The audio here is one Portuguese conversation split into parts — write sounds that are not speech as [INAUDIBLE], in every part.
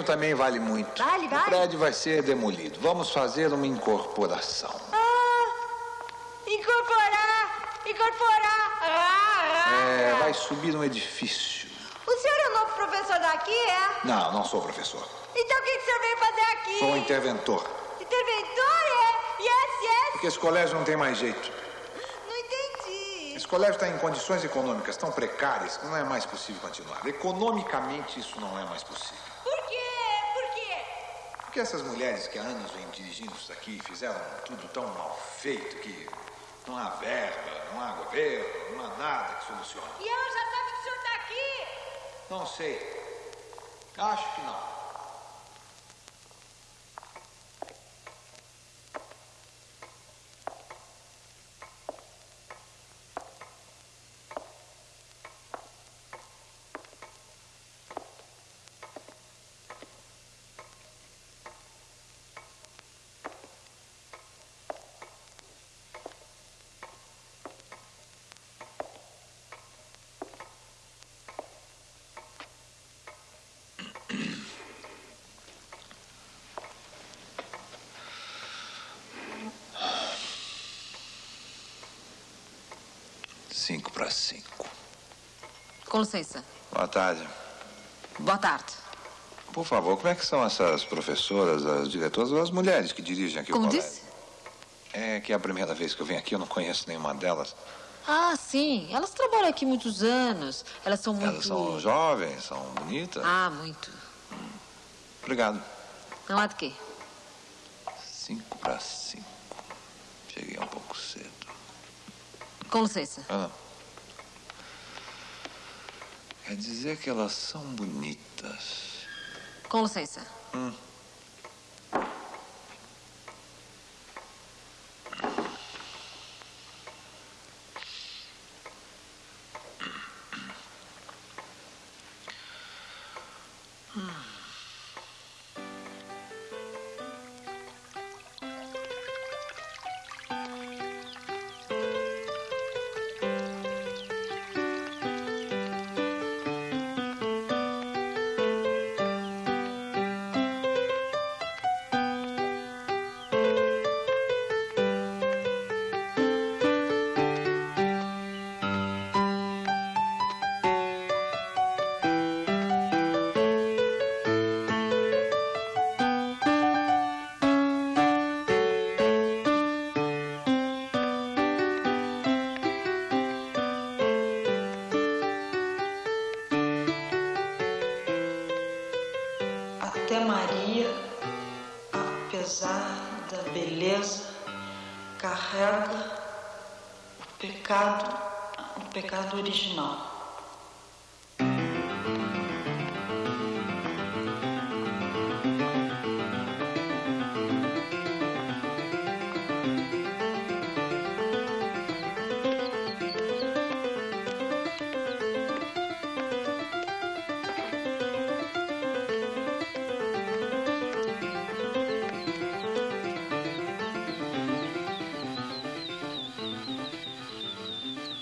terreno também vale muito. Vale, vale. O prédio vai ser demolido. Vamos fazer uma incorporação. Ah, incorporar, incorporar. Ah, ah. É, vai subir um edifício. O senhor é o novo professor daqui, é? Não, não sou professor. Então o que, que o senhor veio fazer aqui? Sou um interventor. Interventor, é? Yes, yes. Porque esse colégio não tem mais jeito. Não entendi. Esse colégio está em condições econômicas tão precárias que não é mais possível continuar. Economicamente, isso não é mais possível. Por quê? Por quê? Porque essas mulheres que há anos vêm dirigindo isso aqui fizeram tudo tão mal feito que não há verba, não há governo, não há nada que solucione. E ela já sabe que o senhor está aqui? Não sei. Acho que não. Cinco para cinco. Com licença. Boa tarde. Boa tarde. Por favor, como é que são essas professoras, as diretoras, as mulheres que dirigem aqui Como o colégio? disse? É que é a primeira vez que eu venho aqui, eu não conheço nenhuma delas. Ah, sim. Elas trabalham aqui muitos anos. Elas são muito. Elas são jovens, são bonitas. Ah, muito. Obrigado. Não há de quê. Cinco para cinco. Cheguei um pouco cedo. Com licença. Ah. Quer dizer que elas são bonitas. Com licença. Hum.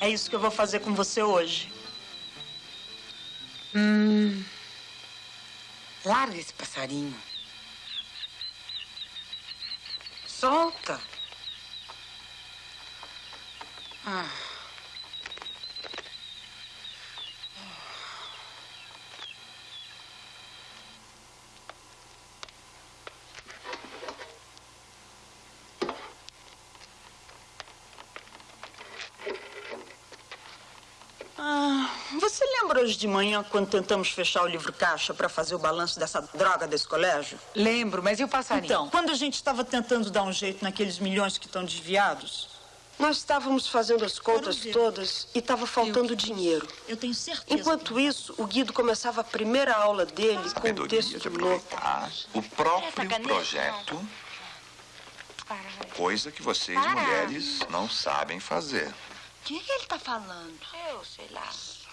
É isso que eu vou fazer com você hoje. Hum. Larga esse passarinho. Solta. Ah. Ah, você lembra hoje de manhã quando tentamos fechar o livro caixa para fazer o balanço dessa droga desse colégio? Lembro, mas e o passarinho? Então, quando a gente estava tentando dar um jeito naqueles milhões que estão desviados, Nós estávamos fazendo as contas todas e estava faltando dinheiro. eu tenho certeza. Enquanto isso, o Guido começava a primeira aula dele com um Sabedoria texto de louco. aproveitar o próprio projeto, coisa que vocês mulheres não sabem fazer. O que, que ele tá falando? Eu sei lá.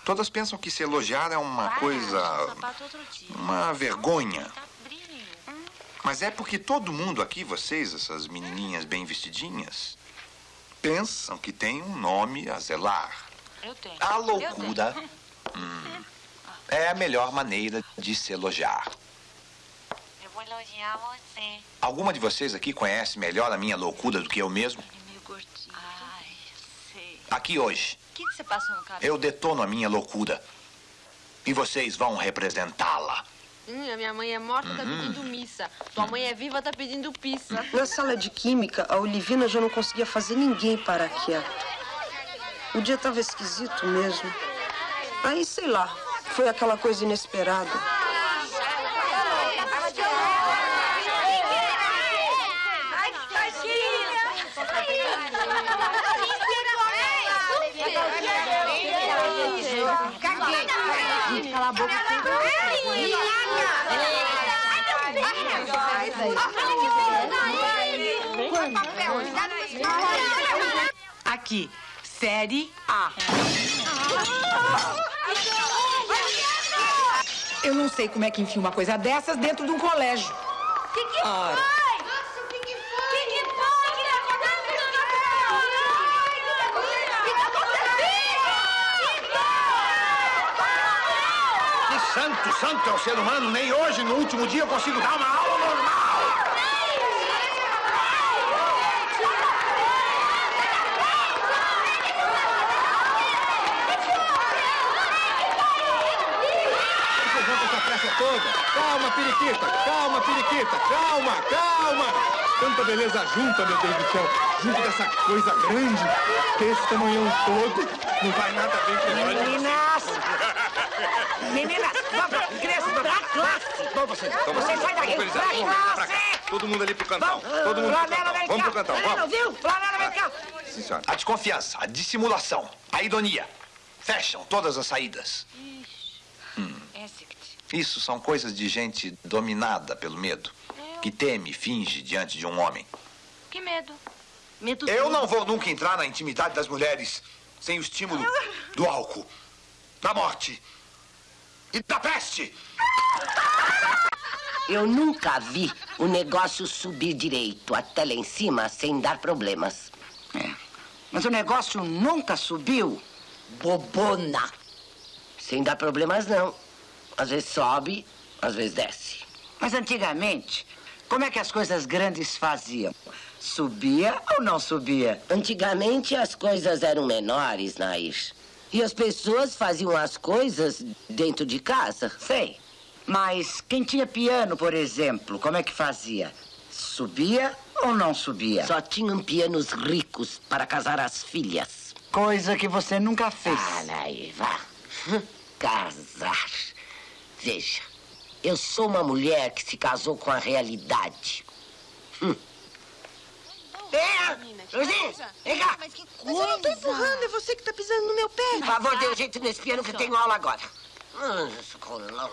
Todas pensam que se elogiar é uma coisa, uma vergonha. Tá. Mas é porque todo mundo aqui, vocês, essas menininhas bem vestidinhas, pensam que tem um nome a zelar. Eu tenho. A Eu loucura hum, é a melhor maneira de se elogiar. vou elogiar você. Alguma de vocês aqui conhece melhor a minha loucura do que eu mesmo? É meio gordinho. Ai, eu sei. Aqui hoje, que, que você passou no cabelo? eu detono a minha loucura. E vocês vão representá-la. Hum, a minha mãe é morta, tá pedindo missa. Tua mãe é viva, tá pedindo pizza. Na sala de química, a Olivina já não conseguia fazer ninguém parar quieto. O dia estava esquisito mesmo. Aí, sei lá, foi aquela coisa inesperada. Aqui, série A. Eu não sei como é que enfia uma coisa dessas dentro de um colégio. que, que Ora. foi? Nossa, o que, que foi? Que que foi? Que tá acontecendo? Que tá acontecendo? Que santo, santo é o ser humano. Nem hoje, no último dia, eu consigo dar uma aula normal. Vocês vão com essa pressa toda? Calma, periquita, calma, periquita, calma, calma! Tanta beleza junta, meu Deus do céu, junto dessa coisa grande, que esse tamanhão todo não vai nada bem com nós. Meninas! Meninas, vamos pra crianças pra classe! Vamos vocês, vamos Vocês saem daqui, Vamos, pra vamos classe! Todo mundo ali pro cantão, todo mundo pro Flanela, cantão. vem Vamos cá. pro cantão, Flanela, vamos. viu? Flanela, vem cá! Sim, senhora. A desconfiança, a dissimulação, a ironia. Fecham todas as saídas. Isso são coisas de gente dominada pelo medo, que teme e finge diante de um homem. Que medo. Medo Eu não vou nunca entrar na intimidade das mulheres sem o estímulo do álcool, da morte e da peste. Eu nunca vi o negócio subir direito até lá em cima sem dar problemas. É. Mas o negócio nunca subiu. Bobona. Sem dar problemas, não. Às vezes sobe, às vezes desce. Mas antigamente, como é que as coisas grandes faziam? Subia ou não subia? Antigamente as coisas eram menores, Nair. E as pessoas faziam as coisas dentro de casa. Sei. Mas quem tinha piano, por exemplo, como é que fazia? Subia ou não subia? Só tinham pianos ricos para casar as filhas. Coisa que você nunca fez. Ah, Nair, vá. [LAUGHS] Casar. Veja, eu sou uma mulher que se casou com a realidade. Hum. É, vem cá. Mas que Mas eu não tô empurrando, é você que tá pisando no meu pé. Por favor, dê um jeito nesse piano que eu tenho aula agora. Esse colão.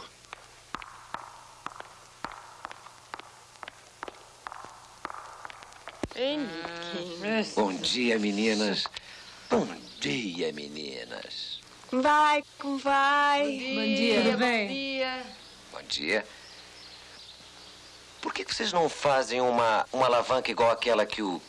Bom dia, meninas. Bom dia, meninas. Vai, vai. Bom dia. Tudo bem? Bom dia. Por que vocês não fazem uma, uma alavanca igual aquela que o.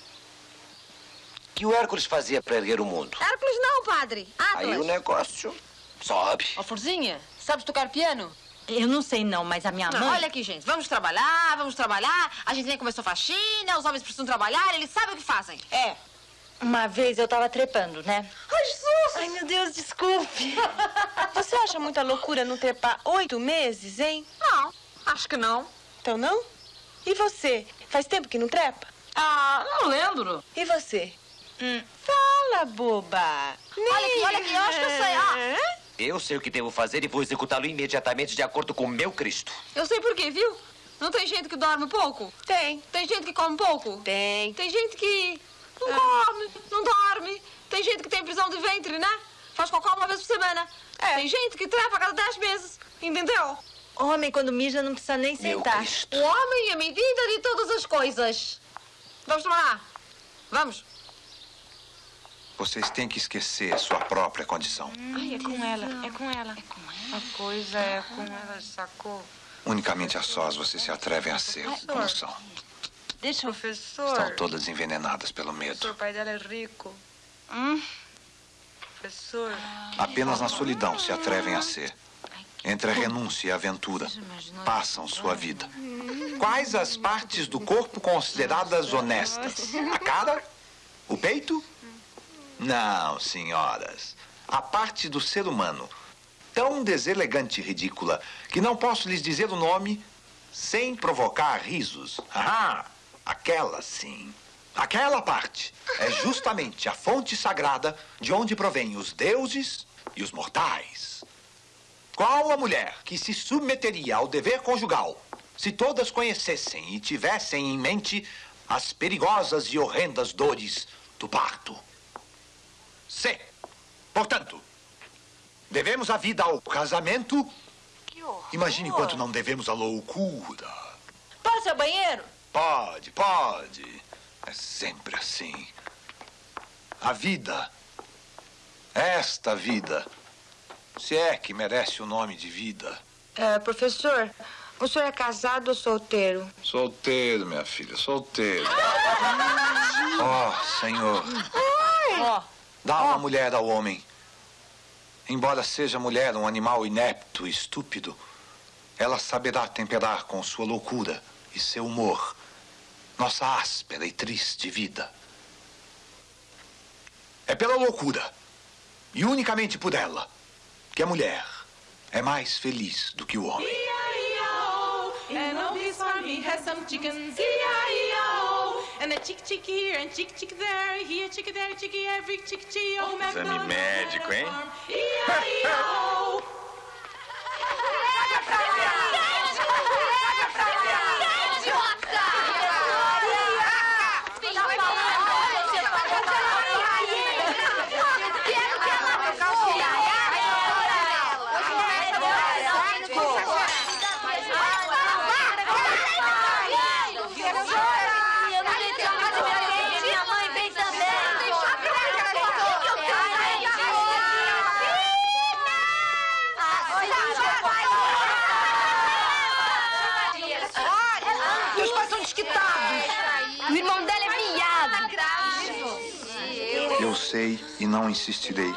que o Hércules fazia para erguer o mundo? Hércules não, padre. Aí o Atlas. negócio sobe. Ó, Forzinha, sabe tocar piano? Eu não sei não, mas a minha Não, mãe... olha aqui, gente. Vamos trabalhar, vamos trabalhar. A gente nem começou faxina, os homens precisam trabalhar, eles sabem o que fazem. É. Uma vez eu tava trepando, né? Ai, Jesus! Ai, meu Deus, desculpe. [LAUGHS] Você acha muita loucura não trepar oito meses, hein? Não, acho que não. Então não? E você? Faz tempo que não trepa? Ah, não lembro. E você? Fala, boba. Olha aqui, olha aqui, eu acho que eu sei. Ah, Eu sei o que devo fazer e vou executá-lo imediatamente de acordo com o meu Cristo. eu sei por quê, viu? Não tem gente que dorme pouco? Tem. Tem gente que come pouco? Tem. Tem gente que não come, não dorme. Tem gente que tem prisão de ventre, né? Faz cocô uma vez por semana. É. Tem gente que trepa a cada dez meses. Entendeu? Homem, quando mija, não precisa nem sentar. O homem é a medida de todas as coisas. Vamos trabalhar. Vamos. Vocês têm que esquecer sua própria condição. Ai, é com ela, é com ela. É com ela. A coisa é com ela, sacou? Unicamente a sós vocês se atrevem a ser como são. Deixa eu... Professor. Estão todas envenenadas pelo medo. Professor, o pai dela é rico. Professor. Apenas na solidão se atrevem a ser. Entre a renúncia e a aventura, passam sua vida. Quais as partes do corpo consideradas honestas? A cara? O peito? Não, senhoras. A parte do ser humano, tão deselegante e ridícula, que não posso lhes dizer o nome sem provocar risos. Ah, aquela sim. Aquela parte é justamente a fonte sagrada de onde provêm os deuses e os mortais. Qual a mulher que se submeteria ao dever conjugal se todas conhecessem e tivessem em mente as perigosas e horrendas dores do parto? C. Portanto, devemos a vida ao casamento. Imagine quanto não devemos à loucura. Posso ir ao banheiro? Pode, pode. É sempre assim. A vida, esta vida, se é que merece o nome de vida. É, professor, o senhor é casado ou solteiro? Solteiro, minha filha, solteiro. Oh, Senhor, dá uma mulher ao homem. Embora seja mulher um animal inepto e estúpido, ela saberá temperar com sua loucura e seu humor nossa áspera e triste vida. É pela loucura, e unicamente por ela, que a mulher é mais feliz do que o homem. And oh, this farmy has some chickens, E-I-E-I-O. And a chick chick here and chick chick there, here chick there, chicky every chick chick. Oh, Exame médico, hein? Minha mãe vem Meus pais são desquitados. O irmão dela é viado. E não insistirei.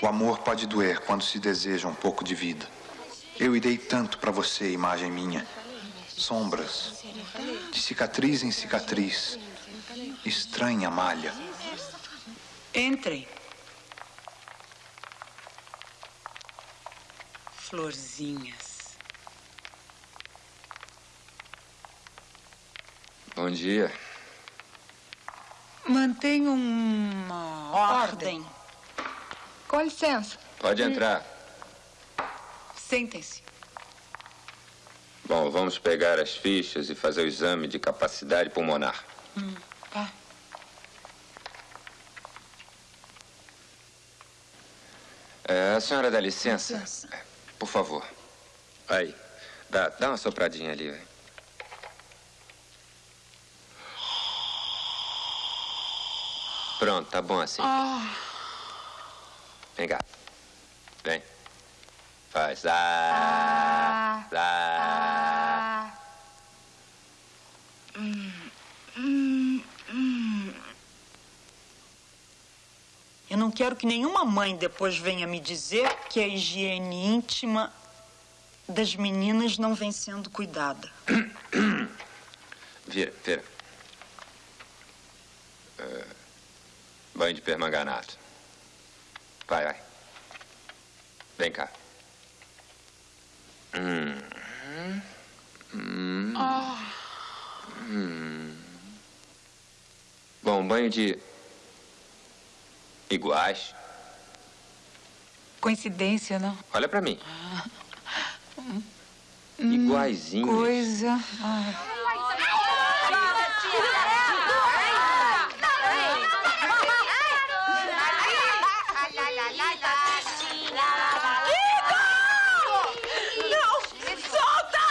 O amor pode doer quando se deseja um pouco de vida. Eu irei tanto para você, imagem minha. Sombras, de cicatriz em cicatriz. Estranha malha. Entrem. Florzinhas. Bom dia. Mantenha uma ordem. Com licença. Pode entrar. Sentem-se. Bom, vamos pegar as fichas e fazer o exame de capacidade pulmonar. Hum, tá. É, a senhora dá licença? É, Por favor. Aí. Dá, dá uma sopradinha ali, Pronto, tá bom assim. Ah, Vem cá. Vem. Faz. Ah. Ah. Eu não quero que nenhuma mãe depois venha me dizer que a higiene íntima das meninas não vem sendo cuidada. Vira, vira. Banho de permanganato. Vai, vai. Vem cá. Hum. Hum. ah. Hum. Bom, banho de. iguais. Coincidência, não? Olha pra mim. Hum, Iguaizinho. Coisa. Ai. Não! Solta!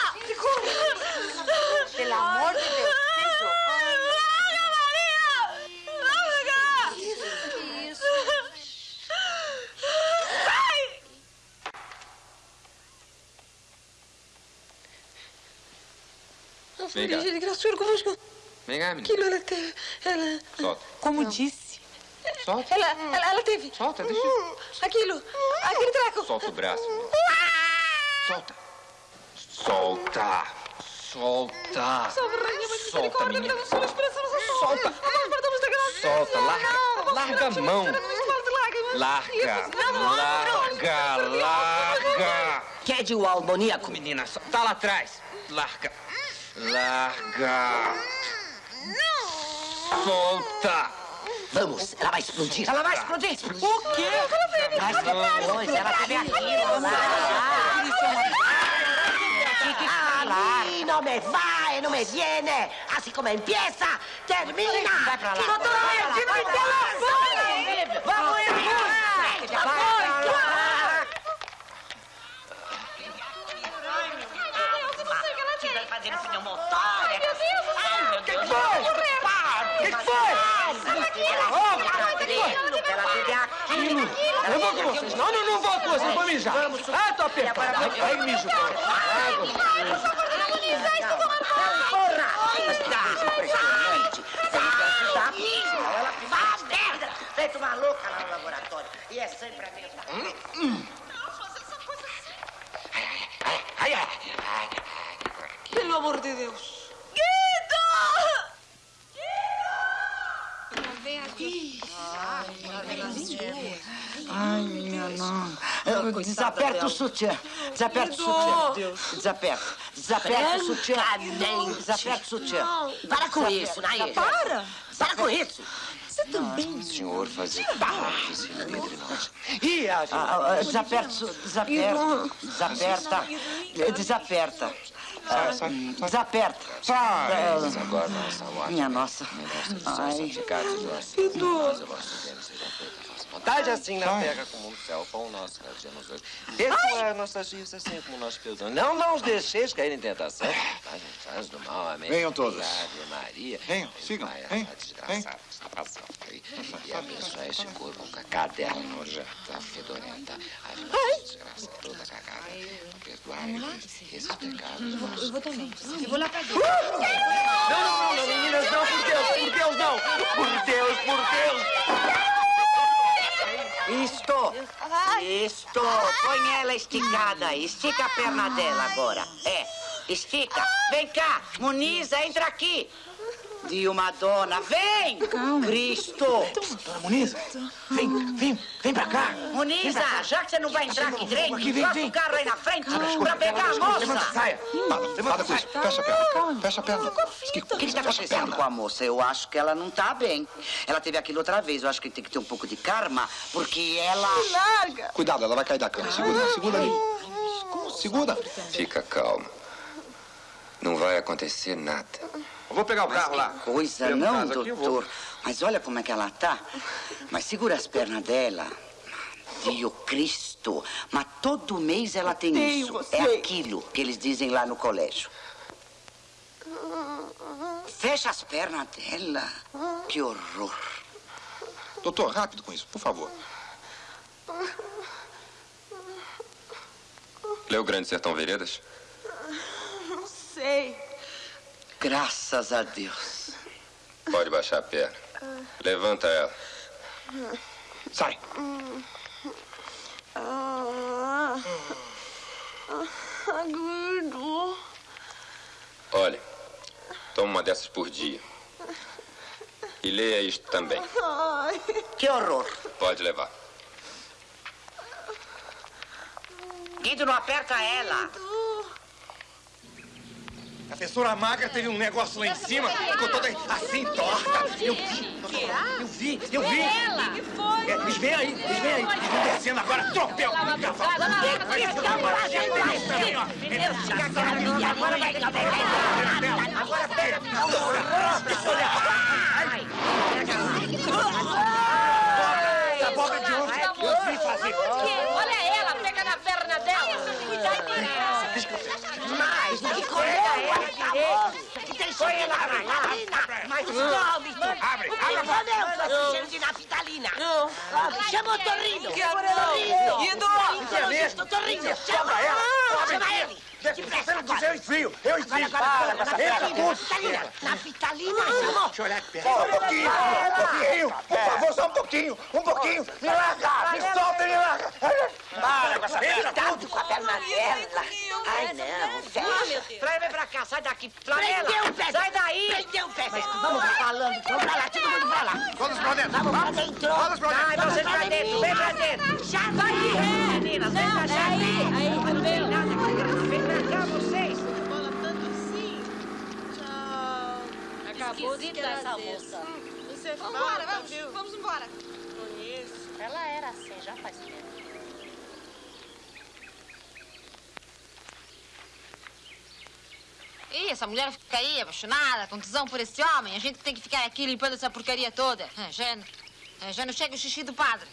Pelo amor de Deus, Larga, Maria! Larga! Isso, isso. Sai! Graçura convosco. Vem cá, menina. Aquilo ela teve. Ela. Solta. Como disse. Solta. Ela, ela, ela teve. Solta, deixa. Aquilo. Aquele treco. Solta o braço. Solta. Solta. Solta. Solta, misericórdia, menina. Solta. Solta, larga. Não, Larga a não, mão. não, não, não. Larga. Não, não, Larga. Larga. Quer o almoníaco? Menina, tá lá atrás. Larga. Larga. Solta. Vamos, ela vai explodir. Ela vai explodir. O quê? Mas depois ela teve aquilo. Así no me va, no me viene. Así como empieza, termina. Vai pra lá. No te voy a Vai fazer pneumotória. Ai, meu Deus. Ai, meu Deus. Que foi? Para. Que foi? Ela aquilo. Ela teve aquilo. Eu vou com vocês. Não, não, não vou com vocês. Vou mijar. Ah, tô apertado. Vai, mijo. Porra! Mas que coisa impressionante. Tem que ajudar, senão ela faz merda. Feito uma louca lá no laboratório. E é sempre a mesma coisa. Ai, ai. Pelo amor de Deus. Vem aqui. Ai, minha não. Desaperta o sutiã. Desaperta o Guido. sutiã. Desaperta. Desaperta o sutiã. Desaperta o sutiã. Para com isso, Nair. Para. Para com isso. Você também. Senhor, fazer um difícil entre nós. A Desaperta, o su- desaperta. Desaperta. Desaperta. Ah, Desaperta. Ah, Mas agora nossa. Minha nossa. São Ai. santificados vontade, assim na terra como no céu. Pão nosso, nos hoje. Perdoai nossas dívidas, assim como nós perdoamos. Não, não os deixeis cair em tentação. Mas nos do mal, amém. Venham todos. Ave Maria. Venham, sigam, Vai, venham, a desgraçada está passando aí. E abençoai este corpo com a cadela nojenta, fedorenta. Ave Maria, desgraça toda cagada. Perdoai esses pecados. Eu vou também. Eu vou lá pra dentro. Não, não, não, não, meninas, não, por Deus, por Deus, não. Por Deus, por Deus. Isto! Isto! Põe ela esticada. Estica a perna dela agora. É, estica. Vem cá. Muniza, entra aqui. Dilma Dona, vem! Cristo! Dona Muniza, vem, vem, vem pra cá. Muniza, já que você não vai entrar aqui direito, Aqui, vem, vem. o carro aí na frente pra pegar a Levanta a moça. saia. Para, para com isso. Fecha a perna. Fecha a perna. O que está acontecendo com a moça? Eu acho que ela não tá bem. Ela teve aquilo outra vez. Eu acho que tem que ter um pouco de karma, porque ela... Larga. Cuidado, ela vai cair da cama. Segura, segura ali. Segura. Fica calma. Não vai acontecer nada. Eu vou pegar o Mas carro que lá. coisa, de não, casa aqui, doutor. Mas olha como é que ela tá. Mas segura as pernas dela. Dio Cristo. Mas todo mês ela tem Odeio isso. você. É aquilo que eles dizem lá no colégio. Fecha as pernas dela. Que horror. Doutor, rápido com isso, por favor. Leu Grande Sertão Veredas? Não sei. Graças a Deus. Pode baixar a perna. Levanta ela. Sai. Guido. Olha, toma uma dessas por dia. E leia isto também. Que horror. Pode levar. Guido, não aperta ela. A professora magra teve um negócio lá em cima, ficou toda assim, torta. Eu vi, eu vi, eu vi. O que foi? É, eles vêm aí, eles vêm aí. Eles vão descendo agora, tropel. Essa boca de ontem, eu vi fazer. Por quê? Olha ela, pega na perna dela. Mas, que coisa é essa? Que tem cheiro de naftalina. Mas come, Abre, O que abre a boca. comeu esse cheiro de naftalina? Chama o Torrino. Quero Torrino. Guido. Torrino. Chama ela. Chama ele. Você não quiser, eu enfio. Eu enfio. Agora, Entra agora. tudo. Naftalina. Naftalina, chamou. Deixa eu olhar de perto. Só um pouquinho, um pouquinho. Por favor, só um pouquinho. Um pouquinho. Me larga. Me solta e me larga. Para com essa Cuidado com a perna dela. pra cá, sai daqui. Flanela, Prendeu o pé. sai daí. Prendeu o pé. Mas Vamos falando. Vamos pra lá, todo mundo pra lá. Todos pra dentro. Vamos pra dentro. Todos pra dentro. Vai, vocês pra dentro, vem pra dentro. Já vai de ré, meninas, vem pra aí, aí, Não tem nada aqui. Vem pra cá, vocês. Acabou de essa moça. Você Vambora, falta, vamos, viu? vamos embora. Conheço. Ela era assim, já faz tempo. Ih, essa mulher fica aí apaixonada, com tesão por esse homem. A gente tem que ficar aqui limpando essa porcaria toda. Ah, Já, não- já não chega o xixi do padre.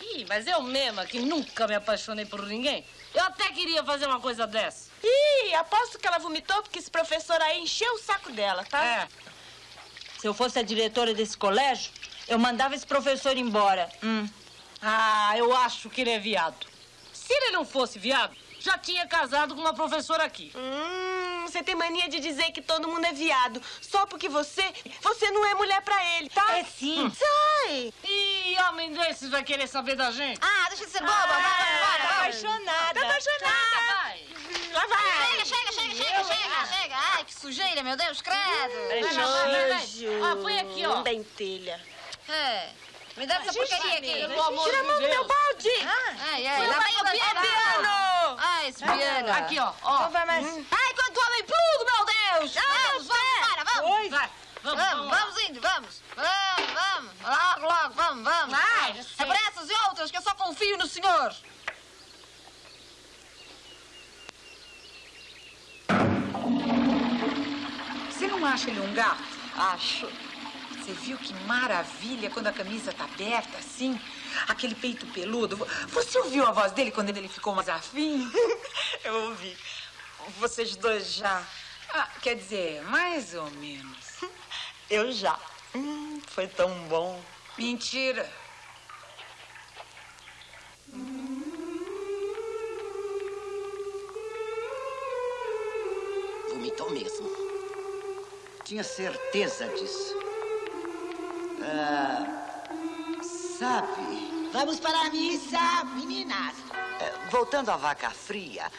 Ih, mas eu mesma, que nunca me apaixonei por ninguém, eu até queria fazer uma coisa dessa. Ih, aposto que ela vomitou porque esse professor aí encheu o saco dela, tá? É. Se eu fosse a diretora desse colégio, eu mandava esse professor embora. Hum. Ah, eu acho que ele é viado. Se ele não fosse viado, já tinha casado com uma professora aqui. Hum, você tem mania de dizer que todo mundo é viado. Só porque você, você não é mulher pra ele, tá? É sim. Sai! E homem desses vai querer saber da gente? Ah, deixa de ser boba, vai, vamos embora, Tá apaixonada. Tá apaixonada. Ah, vai. Lá vai. Chega, chega, chega, chega, chega, chega. Ai, que sujeira, meu Deus, credo. É Vai, vai, vai, vai. Ah, põe aqui, ó. Dentelha. É. Me dá essa porcaria aqui. Tira a mão do meu balde. Ai, ai, lá vem o piano. Piano. Ai, esse piano. Aqui, ó. ó. Então vai mais. Ai, quanto homem pludo, meu Deus. Vamos, vamos, embora, vamos. Oi. Vai. Vamos, Vamos, vamos. vamos indo, vamos. Vamos, vamos. Logo, logo, vamos, vamos. Vai, sei. É para essas e outras que eu só confio no senhor. Não acha ele um gato? Acho. Você viu que maravilha quando a camisa tá aberta assim? Aquele peito peludo. Vo- Você ouviu a voz dele quando ele ficou mais afim? [LAUGHS] Eu ouvi. Vocês dois já. Ah, quer dizer, mais ou menos. [LAUGHS] Eu já. Hum, foi tão bom. Mentira. Vomitou mesmo. Tinha certeza disso. Ah, sabe, Vamos para a missa, meninas. é, voltando à vaca fria,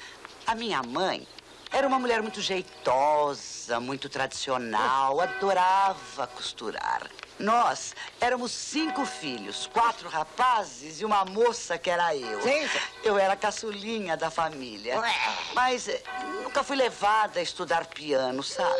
a minha mãe era uma mulher muito jeitosa, muito tradicional, adorava costurar. Nós éramos cinco filhos, quatro rapazes e uma moça que era eu. Sim. Eu era a caçulinha da família. Ué. Mas eh, nunca fui levada a estudar piano, sabe?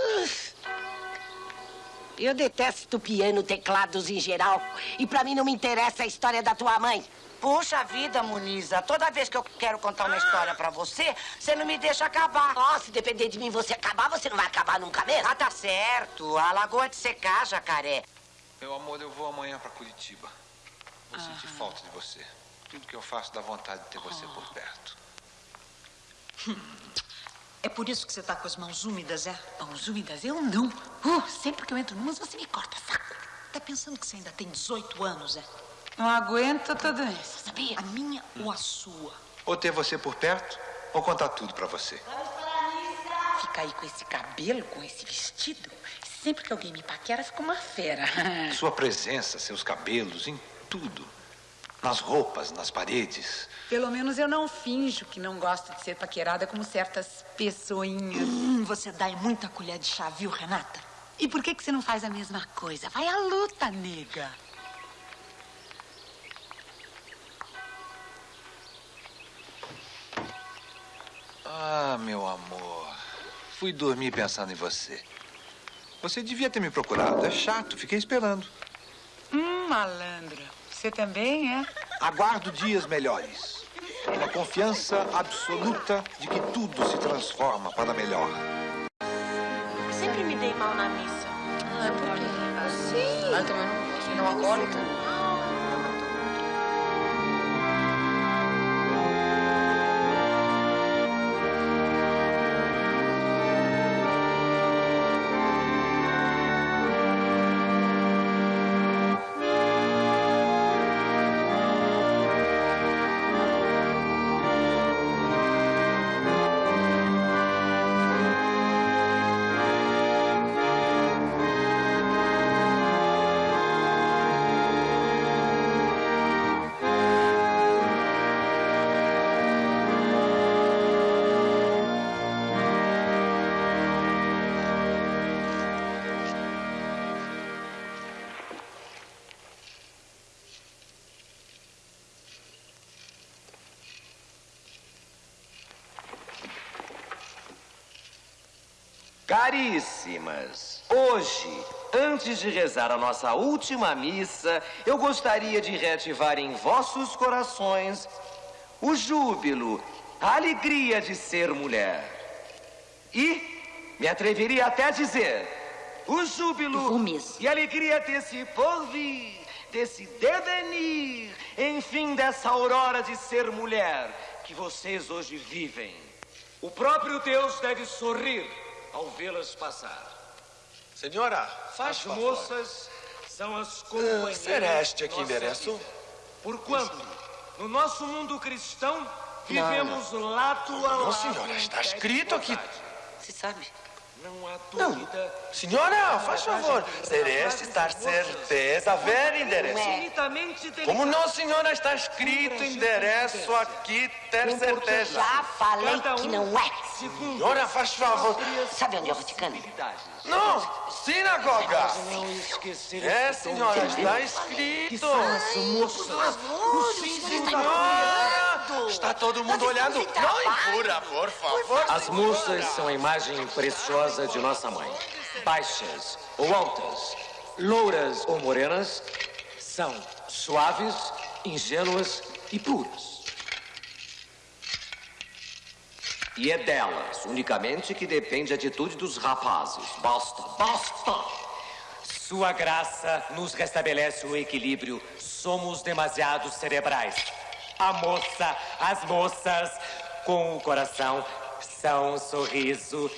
Eu detesto piano, teclados em geral. E pra mim não me interessa a história da tua mãe. Puxa vida, Muniza, toda vez que eu quero contar uma história pra você, você não me deixa acabar. Ó, se depender de mim você acabar, você não vai acabar nunca mesmo. Ah, tá certo. A lagoa de secar, jacaré. Meu amor, eu vou amanhã para Curitiba. Vou sentir falta de você. Tudo que eu faço dá vontade de ter você por perto. É por isso que você tá com as mãos úmidas, é? Mãos úmidas? Eu não. Uh, sempre que eu entro numas, você me corta saco. Tá pensando que você ainda tem 18 anos, é? Não aguento tudo isso, sabia? A minha ou a sua? Ou ter você por perto, ou contar tudo para você. Fica aí com esse cabelo, com esse vestido. Sempre que alguém me paquera, fica uma fera. [LAUGHS] Sua presença, seus cabelos, em tudo. Nas roupas, nas paredes. Pelo menos eu não finjo que não gosto de ser paquerada como certas pessoinhas. Hum, você dá muita colher de chá, viu, Renata? E por que, que você não faz a mesma coisa? Vai à luta, nega. Ah, meu amor. Fui dormir pensando em você. Você devia ter me procurado. É chato, fiquei esperando. Hum, malandra. Você também é? Aguardo dias melhores. Na confiança absoluta de que tudo se transforma para melhor. Sempre me dei mal na missa. Ah, por quê? Sim. Ah, também não, não alcoólica? Caríssimas, hoje, antes de rezar a nossa última missa, eu gostaria de reativar em vossos corações o júbilo, a alegria de ser mulher. E me atreveria até a dizer, o júbilo e a alegria desse porvir, desse devenir, enfim, dessa aurora de ser mulher que vocês hoje vivem. O próprio Deus deve sorrir ao vê-las passar. Senhora, faz As favor. moças são as companheiras. será este aqui endereço? Porquanto, no nosso mundo cristão, vivemos lado a lado. Não, senhora, está escrito aqui. Se sabe. Não há dúvida. Senhora, faz favor. Celeste está certeza, ver endereço. Como não, senhora, está escrito endereço aqui, ter certeza. Já falei que não é. Senhora, faz favor. Sabe onde é o Vaticano? Não, sinagoga. Não É, senhora, está que escrito. são as moças, os símbolos Senhora, está todo mundo olhando. Não empura, por favor. As moças são a imagem preciosa de nossa mãe. Baixas ou altas, louras ou morenas, são suaves, ingênuas e puras. E é delas, unicamente, que depende a atitude dos rapazes. Basta, basta! Sua graça nos restabelece o equilíbrio. Somos demasiado cerebrais. A moça, as moças, com o coração, são um sorriso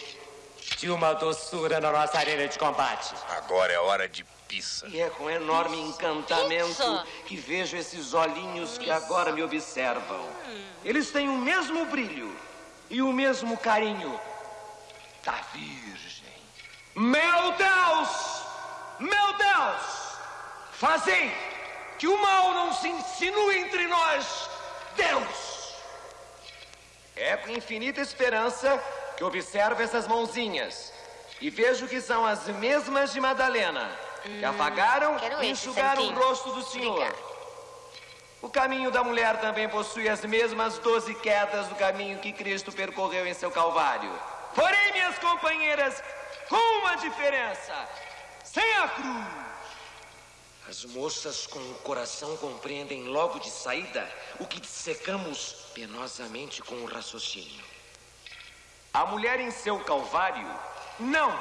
de uma doçura na nossa arena de combate. Agora é hora de pizza. E é com enorme encantamento Pizza? que vejo esses olhinhos que agora me observam. Eles têm o mesmo brilho e o mesmo carinho da Virgem. Meu Deus! Meu Deus! Fazei que o mal não se insinue entre nós, Deus! É com infinita esperança que observo essas mãozinhas e vejo que são as mesmas de Madalena, que apagaram quero e enxugaram o rosto do Senhor. O caminho da mulher também possui as mesmas doze quedas do caminho que Cristo percorreu em seu Calvário. Porém, minhas companheiras, com uma diferença: sem a cruz. As moças com o coração compreendem logo de saída o que dissecamos penosamente com o raciocínio. A mulher em seu Calvário não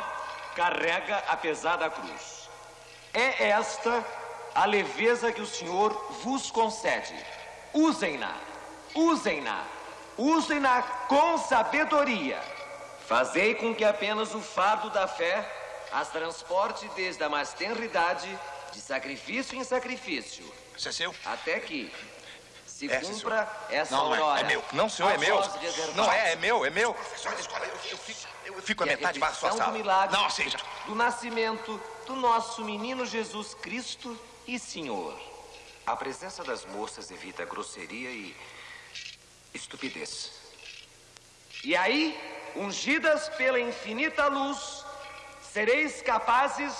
carrega a pesada cruz. É esta a leveza que o Senhor vos concede. Usem-na, usem-na, usem-na com sabedoria. Fazei com que apenas o fardo da fé as transporte desde a mais tenra idade, de sacrifício em sacrifício. Isso é seu? Até que se É, cumpra essa Não, não é. É meu. Não, senhor, é meu. Não é, é meu, é meu. Professor da escola, eu, eu fico, eu fico a metade para a sua sala. do milagre Não, seja. do nascimento do nosso menino Jesus Cristo e Senhor. A presença das moças evita grosseria e estupidez. E aí, ungidas pela infinita luz, sereis capazes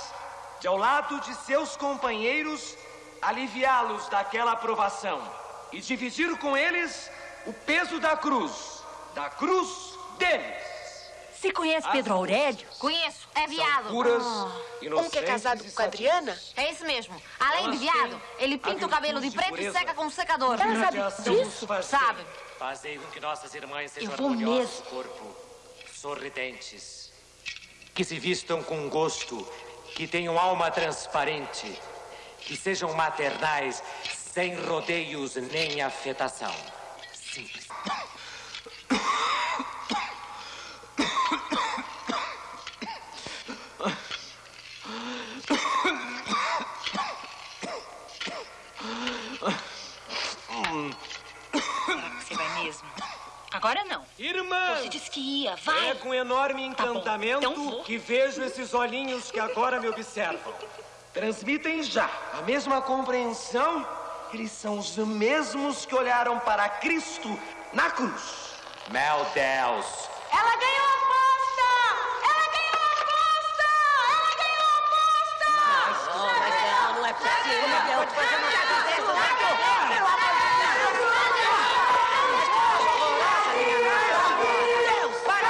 de, ao lado de seus companheiros, aliviá-los daquela aprovação e dividir com eles o peso da cruz, da cruz deles. Você conhece Pedro Aurélio? Conheço, é viado. Puras, Um que é casado com a Adriana? É isso mesmo. Além de viado, ele pinta o cabelo de preto e seca com um secador. Ela sabe disso? Sabe. Fazei com que nossas irmãs sejam Eu vou harmoniosas corpo, sorridentes, que se vistam com gosto, que tenham alma transparente, que sejam maternais, sem rodeios nem afetação. Simples. [COUGHS] Você vai mesmo? Agora não. Irmã! Você disse que ia, vai. É com enorme Tá encantamento então vou. que vejo esses olhinhos que agora me observam. Transmitem já a mesma compreensão. Eles são os mesmos que olharam para Cristo na cruz. Meu Deus! Ela ganhou a aposta! Ela ganhou a aposta! Ela ganhou a aposta! Não, mas não, não é possível. Não pode fazer uma coisa dessa, não. Pelo amor de Deus! Para!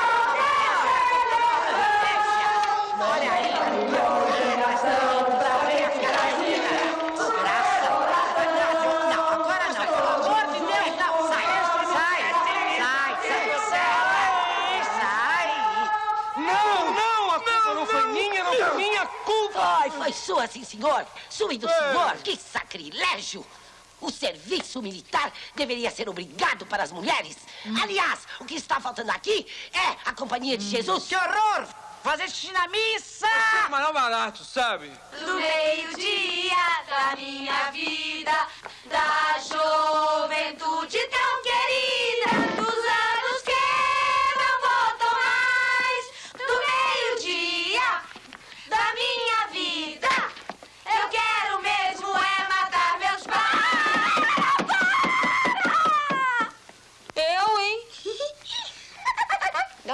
Assim, senhor? Sume do senhor? Que sacrilégio! O serviço militar deveria ser obrigado para as mulheres. Aliás, o que está faltando aqui é a Companhia de Jesus. Que horror! Fazer xixi na missa! É barato, sabe? Do meio-dia da minha vida, da juventude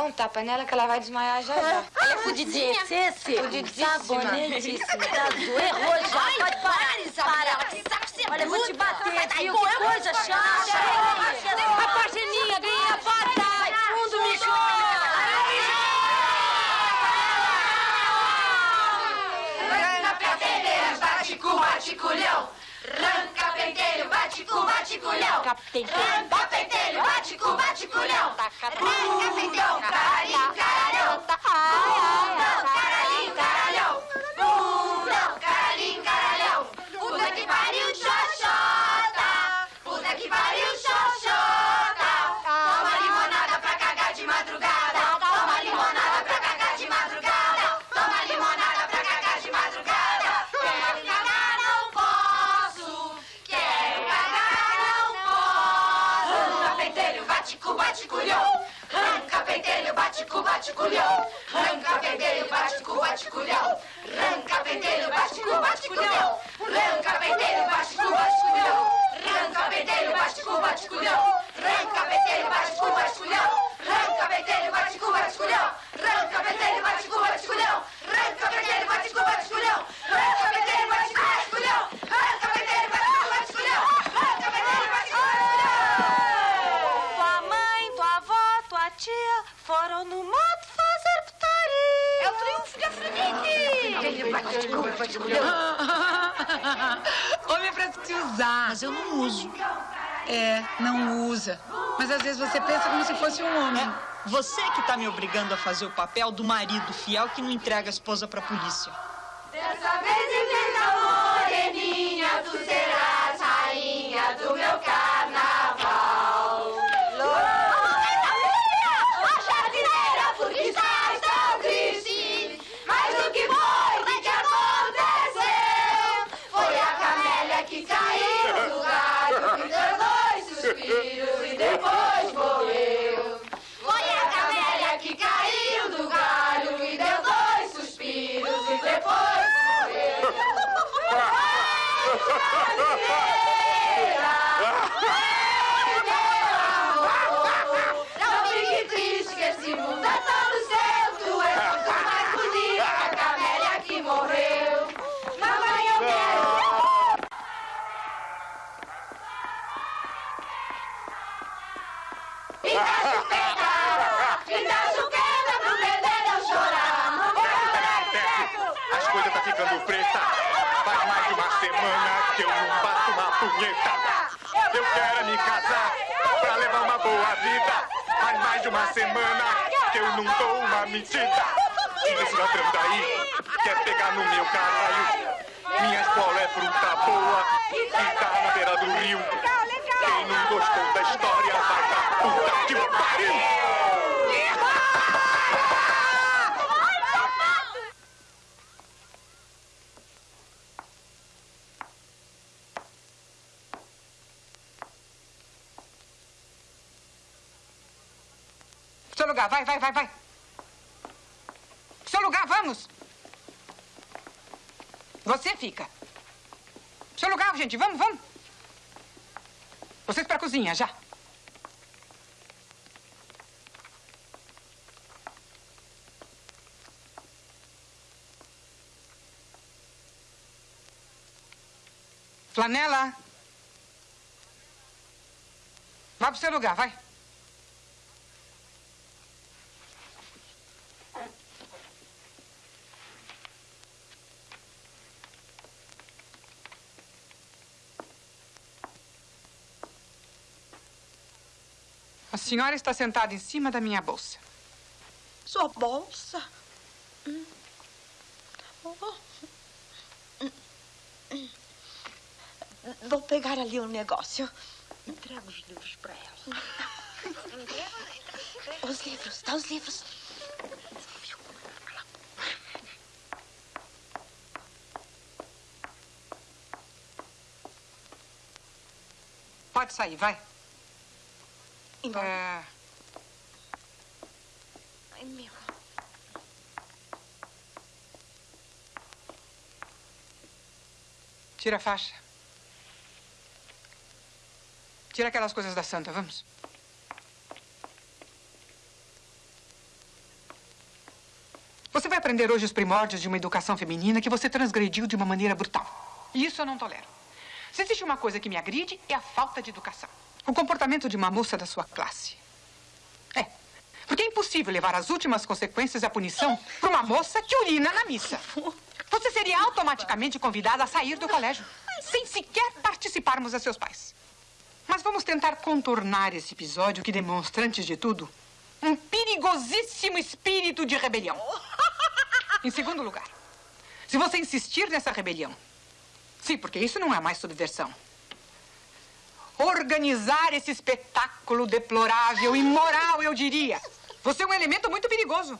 Dá um tapa nela que ela vai desmaiar já já. [LAUGHS] Ela é fudidinha. Fudidíssima. Sabonetíssima. Tá do- Errou já. Ai, Pode parar, para, Isabela. Que saco você Olha, eu vou te bater, viu? Que coisa chata. dar. bate-cu, bate-culhão. Capitão. Cafeteiro, bate-cu, bate-culhão. Tá, tá, tá, capitão, cafeteiro, caralho, caralhão. Bundão, caralho, caralhão. Bate com bate culhão. Ranca pentelho, bate culhão. Ranca pentelho, bate culhão. Ranca pentelho, bate culhão. Ranca pentelho, bate culhão. Ranca pentelho, bate culhão. Ranca pentelho, bate culhão. Ranca pentelho, bate culhão. Ranca pentelho, bate culhão. Ranca pentelho, bate com Afrodite. Bate com bate-culhão. Homem é pra se usar. Mas eu não uso. É, não usa. Mas às vezes você pensa como se fosse um homem. Você que tá me obrigando a fazer o papel do marido fiel que não entrega a esposa pra polícia. Dessa vez da moreninha, tu serás fica. Seu lugar, gente, vamos, vamos. Vocês pra cozinha, já. Flanela. Vai pro seu lugar, vai. Senhora está sentada em cima da minha bolsa. Sua bolsa? Hum. Oh. Hum. Vou pegar ali um negócio. Entrega os livros para ela. Os livros, dá os livros. Pode sair, vai. Embora. É, Ai, meu. tira a faixa. Tira aquelas coisas da santa, vamos. Você vai aprender hoje os primórdios de uma educação feminina que você transgrediu de uma maneira brutal. E isso eu não tolero. Se existe uma coisa que me agride, é a falta de educação. O comportamento de uma moça da sua classe. É. Porque é impossível levar as últimas consequências e a punição para uma moça que urina na missa. Você seria automaticamente convidada a sair do colégio, sem sequer participarmos a seus pais. Mas vamos tentar contornar esse episódio que demonstra, antes de tudo, um perigosíssimo espírito de rebelião. Em segundo lugar, se você insistir nessa rebelião, sim, porque isso não é mais subversão, organizar esse espetáculo deplorável, imoral, eu diria, você é um elemento muito perigoso.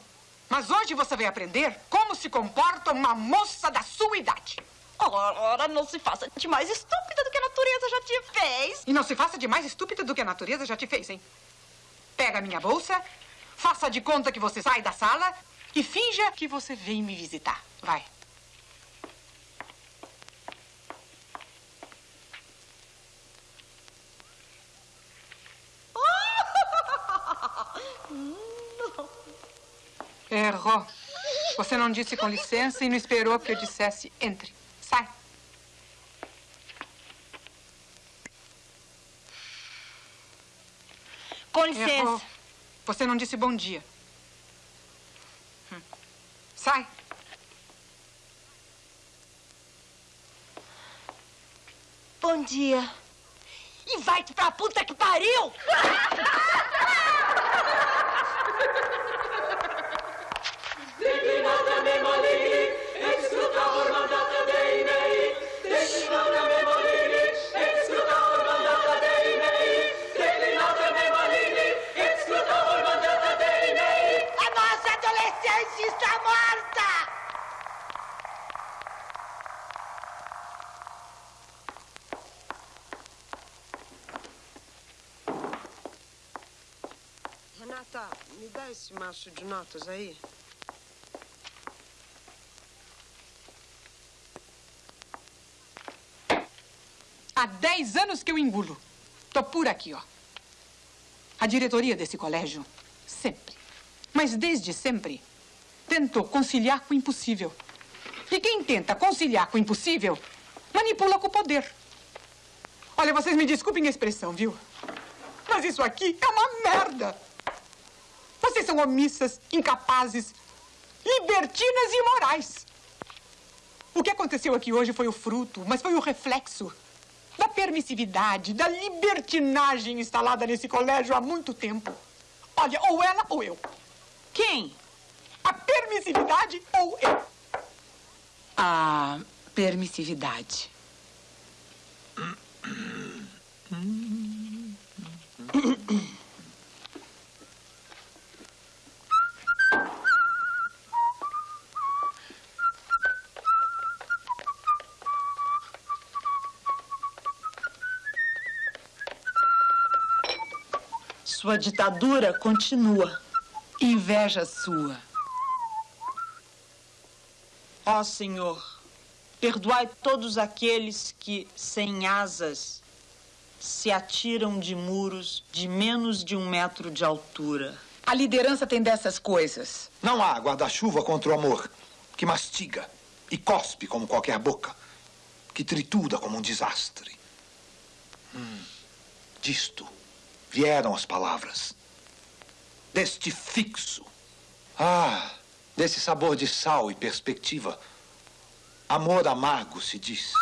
Mas hoje você vai aprender como se comporta uma moça da sua idade. Ora, não se faça de mais estúpida do que a natureza já te fez. E não se faça de mais estúpida do que a natureza já te fez, hein? Pega a minha bolsa, faça de conta que você sai da sala e finja que você vem me visitar. Vai. Errou. Você não disse com licença e não esperou que eu dissesse entre. Sai. Com licença. Errou. Você não disse bom dia. Hum. Sai. Bom dia. E vai-te pra puta que pariu! [LAUGHS] Declinata me molini, excrutator mandata Dei mei. Declinata me molini, excrutator mandata Dei mei. Declinata me molini, excrutator mandata Dei mei. A nossa adolescente está morta! Renata, me dá esse maço de notas aí. Há 10 anos que eu engulo. Tô por aqui, ó. A diretoria desse colégio, sempre, mas desde sempre, tentou conciliar com o impossível. E quem tenta conciliar com o impossível, manipula com o poder. Olha, vocês me desculpem a expressão, viu? Mas isso aqui é uma merda. Vocês são omissas, incapazes, libertinas e imorais. O que aconteceu aqui hoje foi o fruto, mas foi o reflexo da permissividade, da libertinagem instalada nesse colégio há muito tempo. Olha, ou ela ou eu. Quem? A permissividade ou eu? A permissividade. Ditadura continua. Inveja sua. Ó Senhor, perdoai todos aqueles que, sem asas, se atiram de muros de menos de um metro de altura. A liderança tem dessas coisas. Não há guarda-chuva contra o amor, que mastiga e cospe como qualquer boca, que tritura como um desastre. Hum, disto vieram as palavras. Deste fixo. Ah, desse sabor de sal e perspectiva. Amor amargo se diz.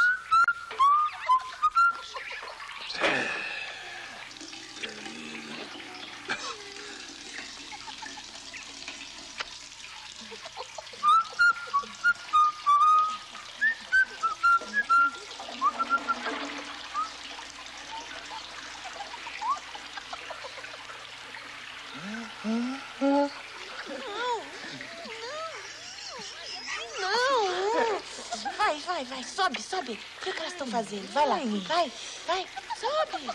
Vai, sobe, sobe. Vê o que elas estão fazendo. Vai lá, vai, vai, sobe.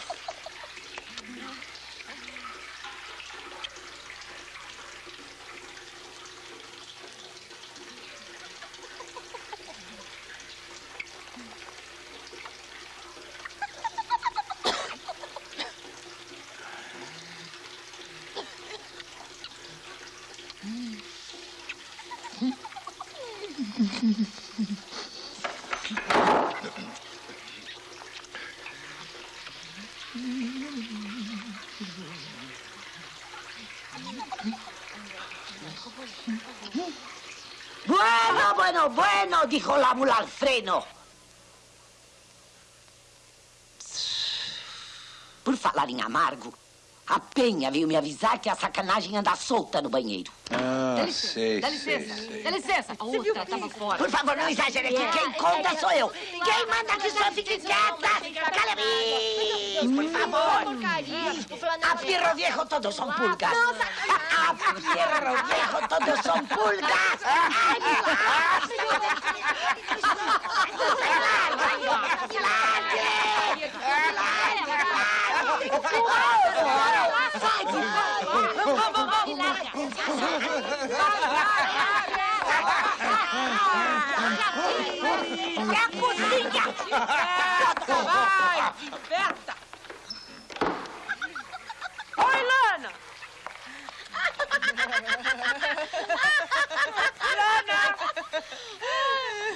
Bueno, bueno, bueno, dijo la mula al freno. Por falar em amargo, a Penha veio me avisar que a sacanagem anda solta no banheiro. Ah, sei, Dá licença, dá licença. A outra tava fora. Por favor, não exagere aqui. Quem conta sou eu. Quem manda aqui só fique quieta. Calha-me. Por favor. A perro viejo todos são pulgas. A perro viejo todos são pulgas. Ai, É a cozinha! Vai, Berta! Oi, Lana! Lana!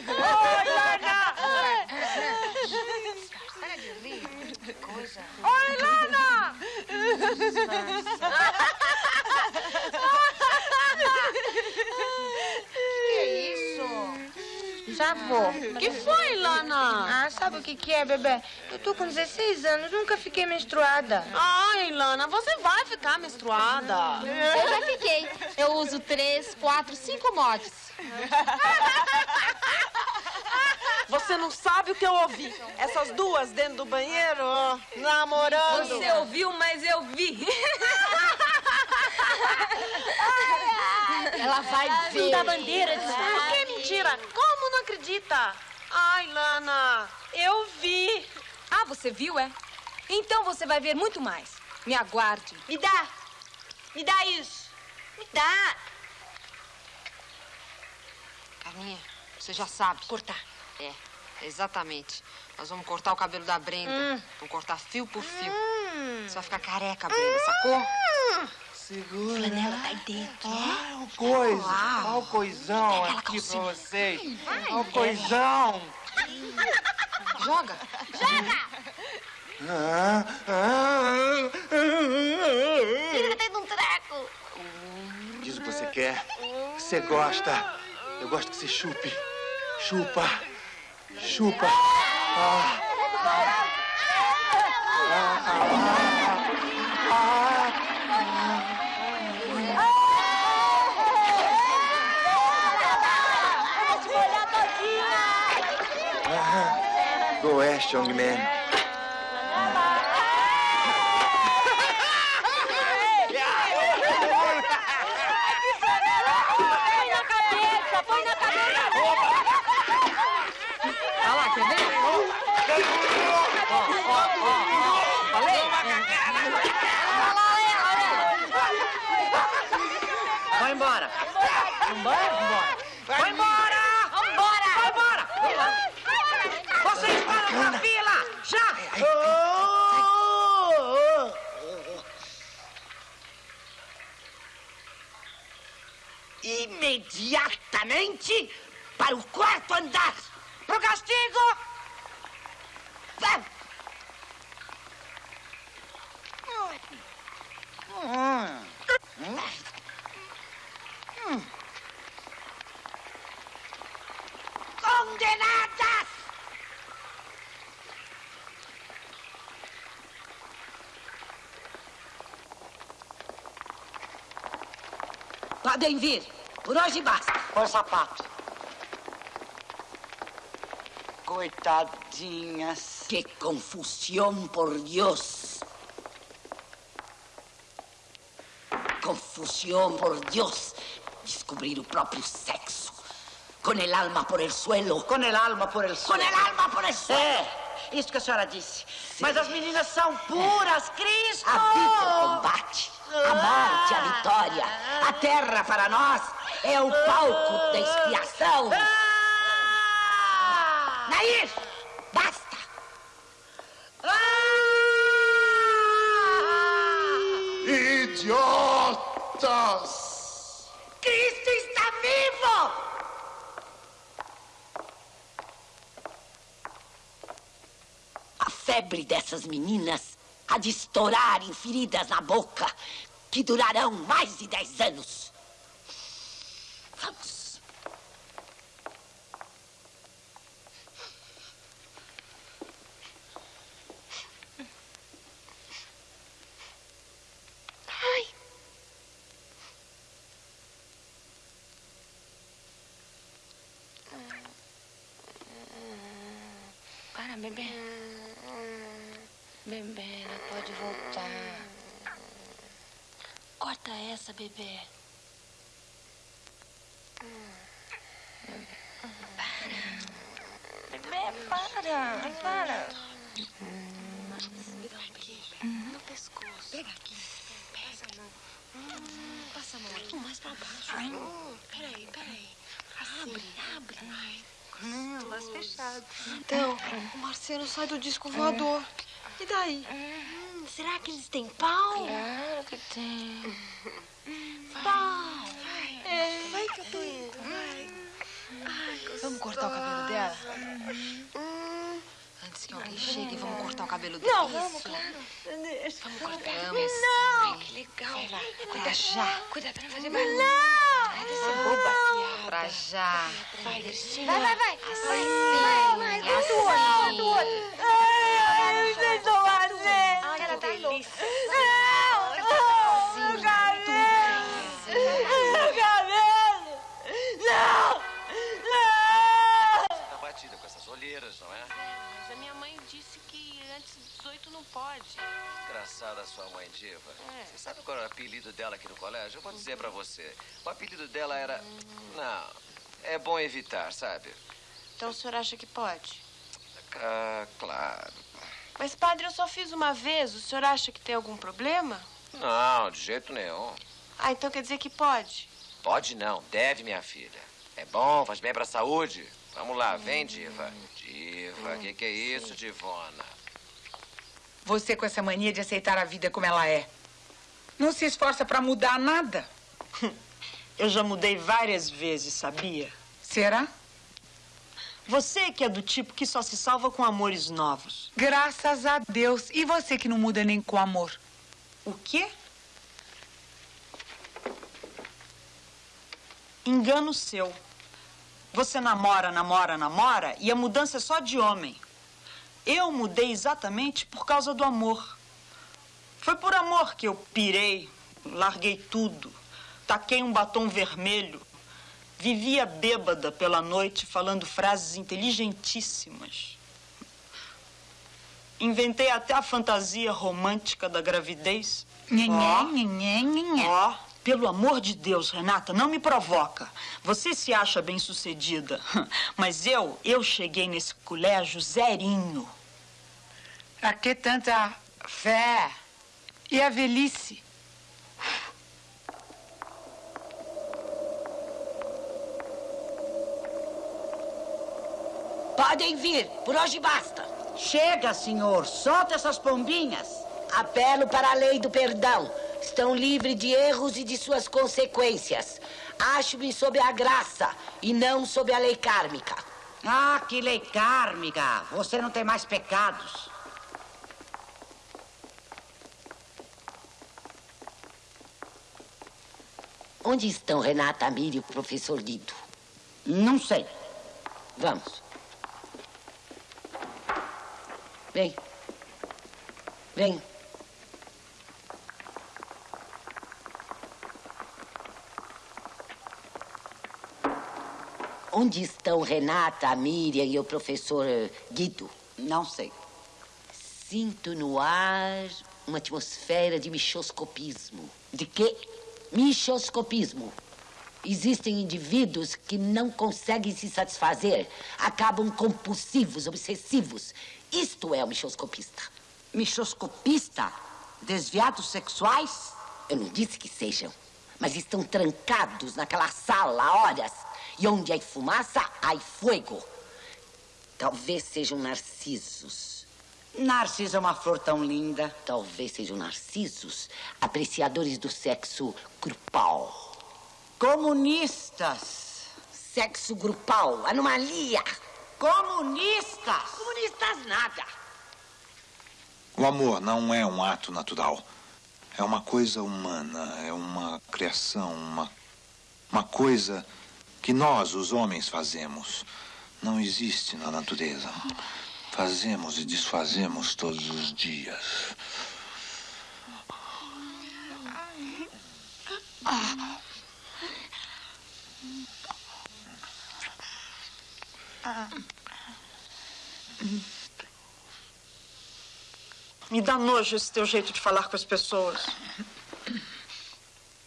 Oi, Lana! Para de rir. Que coisa. Oi, Lana! Que é isso? Já vou. que foi, Lana? Ah, sabe o que que é, bebê? Eu tô com 16 anos, nunca fiquei menstruada. Ai, Lana, você vai ficar menstruada. Eu já fiquei. Eu uso três, quatro, cinco mods. [LAUGHS] Você não sabe o que eu ouvi. Essas duas dentro do banheiro, ó, namorando. Você ouviu, mas eu vi. [LAUGHS] Ela vai ver. da bandeira. Por que mentira? Como não acredita? Ai, Lana, eu vi. Ah, você viu, é? Então você vai ver muito mais. Me aguarde. Me dá. Me dá isso. Me dá. Carminha, você já sabe. Cortar. É, exatamente. Nós vamos cortar o cabelo da Brenda. Hum. Vamos cortar fio por fio. Você vai ficar careca, Brenda, sacou? Segura. Flanela tá aí dentro. Olha o coisa. Olha o coisão aqui pra vocês. Olha o coisão. Joga. Ah, ah, Fica dentro de um treco. Diz o que você quer. que Você gosta. Eu gosto que você chupe. Chupa. Chupa. Ah. Ah, ah. Go West, young man. Põe na cabeça, põe na cabeça. Olha lá, quer ver? Ó, ó, ó, ó. Falei? Vai embora. Vambora? Vambora. Vai embora. Vambora. Vai embora. Vocês param na fila. Já. Imediatamente para o quarto andar. Pro castigo. Vai. Condenadas! Podem vir. Por hoje basta. Põe o sapato. Coitadinhas. Que confusión, por Dios. Confusión, por Dios. Descobrir o próprio sexo. Com el alma por el suelo. Com el alma por el suelo. Com el alma por el suelo. É, isso que a senhora disse. Mas as meninas são puras, Cristo! A vida é o combate, a morte, a vitória. A terra para nós é o palco da expiação. Nair, basta! Idiotas! Cristo está vivo! A febre dessas meninas há de estourar em feridas na boca que durarão mais de dez anos. Vamos. Ai. Para, bebê. Bebê, ela pode voltar. Corta essa, bebê. Para. Bebê, para. Para. No pescoço. Pega aqui. Pega a mão. Passa a mão aqui. Mais pra baixo. Ai, peraí, peraí. Abre, abre. Não, mas fechado. Então, o Marcelo sai do disco voador. E daí? Hum, será que eles têm pau? Claro que tem. Pau. É. Vai que eu tô indo. Vai. Vamos cortar o cabelo dela? Antes que alguém chegue, vamos cortar o cabelo dela. Não, vamos, claro. Vamos cortar. Não. Ai, que legal. Vai pra já. Cuida pra não fazer barulho. Não. Vai descer boba. Pra já. Vai, Dercinha. Vai, vai, vai. Assim, Vai, vai, vai. Do Engraçada a sua mãe diva. É. Você sabe qual era o apelido dela aqui no colégio? Eu vou dizer pra você. O apelido dela era... Não, é bom evitar, sabe? Então o senhor acha que pode? Ah, claro. Mas, padre, eu só fiz uma vez. O senhor acha que tem algum problema? Não, de jeito nenhum. Ah, então quer dizer que pode. Pode não, deve, minha filha. É bom, faz bem pra saúde. Vamos lá, vem, diva. Diva, o que, que é isso, divona? Você com essa mania de aceitar a vida como ela é. Não se esforça pra mudar nada. [LAUGHS] Eu já mudei várias vezes, sabia? Será? Você que é do tipo que só se salva com amores novos. Graças a Deus. E você que não muda nem com amor? O quê? Engano seu. Você namora, namora, namora e a mudança é só de homem. Eu mudei exatamente por causa do amor. Foi por amor que eu pirei, larguei tudo, taquei um batom vermelho, vivia bêbada pela noite falando frases inteligentíssimas. Inventei até a fantasia romântica da gravidez. Nhenhé, nhenhé, nhenhé. Ó, pelo amor de Deus, Renata, não me provoca. Você se acha bem sucedida, [LAUGHS] mas eu, eu cheguei nesse colégio zerinho. Pra que tanta fé? E a velhice? Podem vir, por hoje basta. Chega, senhor. Solta essas pombinhas. Apelo para a lei do perdão. Estão livres de erros e de suas consequências. Acho-me sob a graça e não sob a lei kármica. Ah, que lei kármica. Você não tem mais pecados. Onde estão Renata, Amir e o professor Guido? Não sei. Vamos. Vem. Vem. Onde estão Renata, a Miriam e o professor eh, Guido? Não sei. Sinto no ar uma atmosfera de michoscopismo. De quê? Michoscopismo. Existem indivíduos que não conseguem se satisfazer, acabam compulsivos, obsessivos. Isto é o michoscopista. Michoscopista? Desviados sexuais? Eu não disse que sejam, mas estão trancados naquela sala há horas. E onde há fumaça, há fogo. Talvez sejam narcisos. Narciso é uma flor tão linda. Talvez sejam narcisos, apreciadores do sexo grupal. Comunistas. Sexo grupal, anomalia. Comunistas. Comunistas nada. O amor não é um ato natural. É uma coisa humana, é uma criação, uma, uma coisa que nós, os homens, fazemos. Não existe na natureza. Fazemos e desfazemos todos os dias. Me dá nojo esse teu jeito de falar com as pessoas.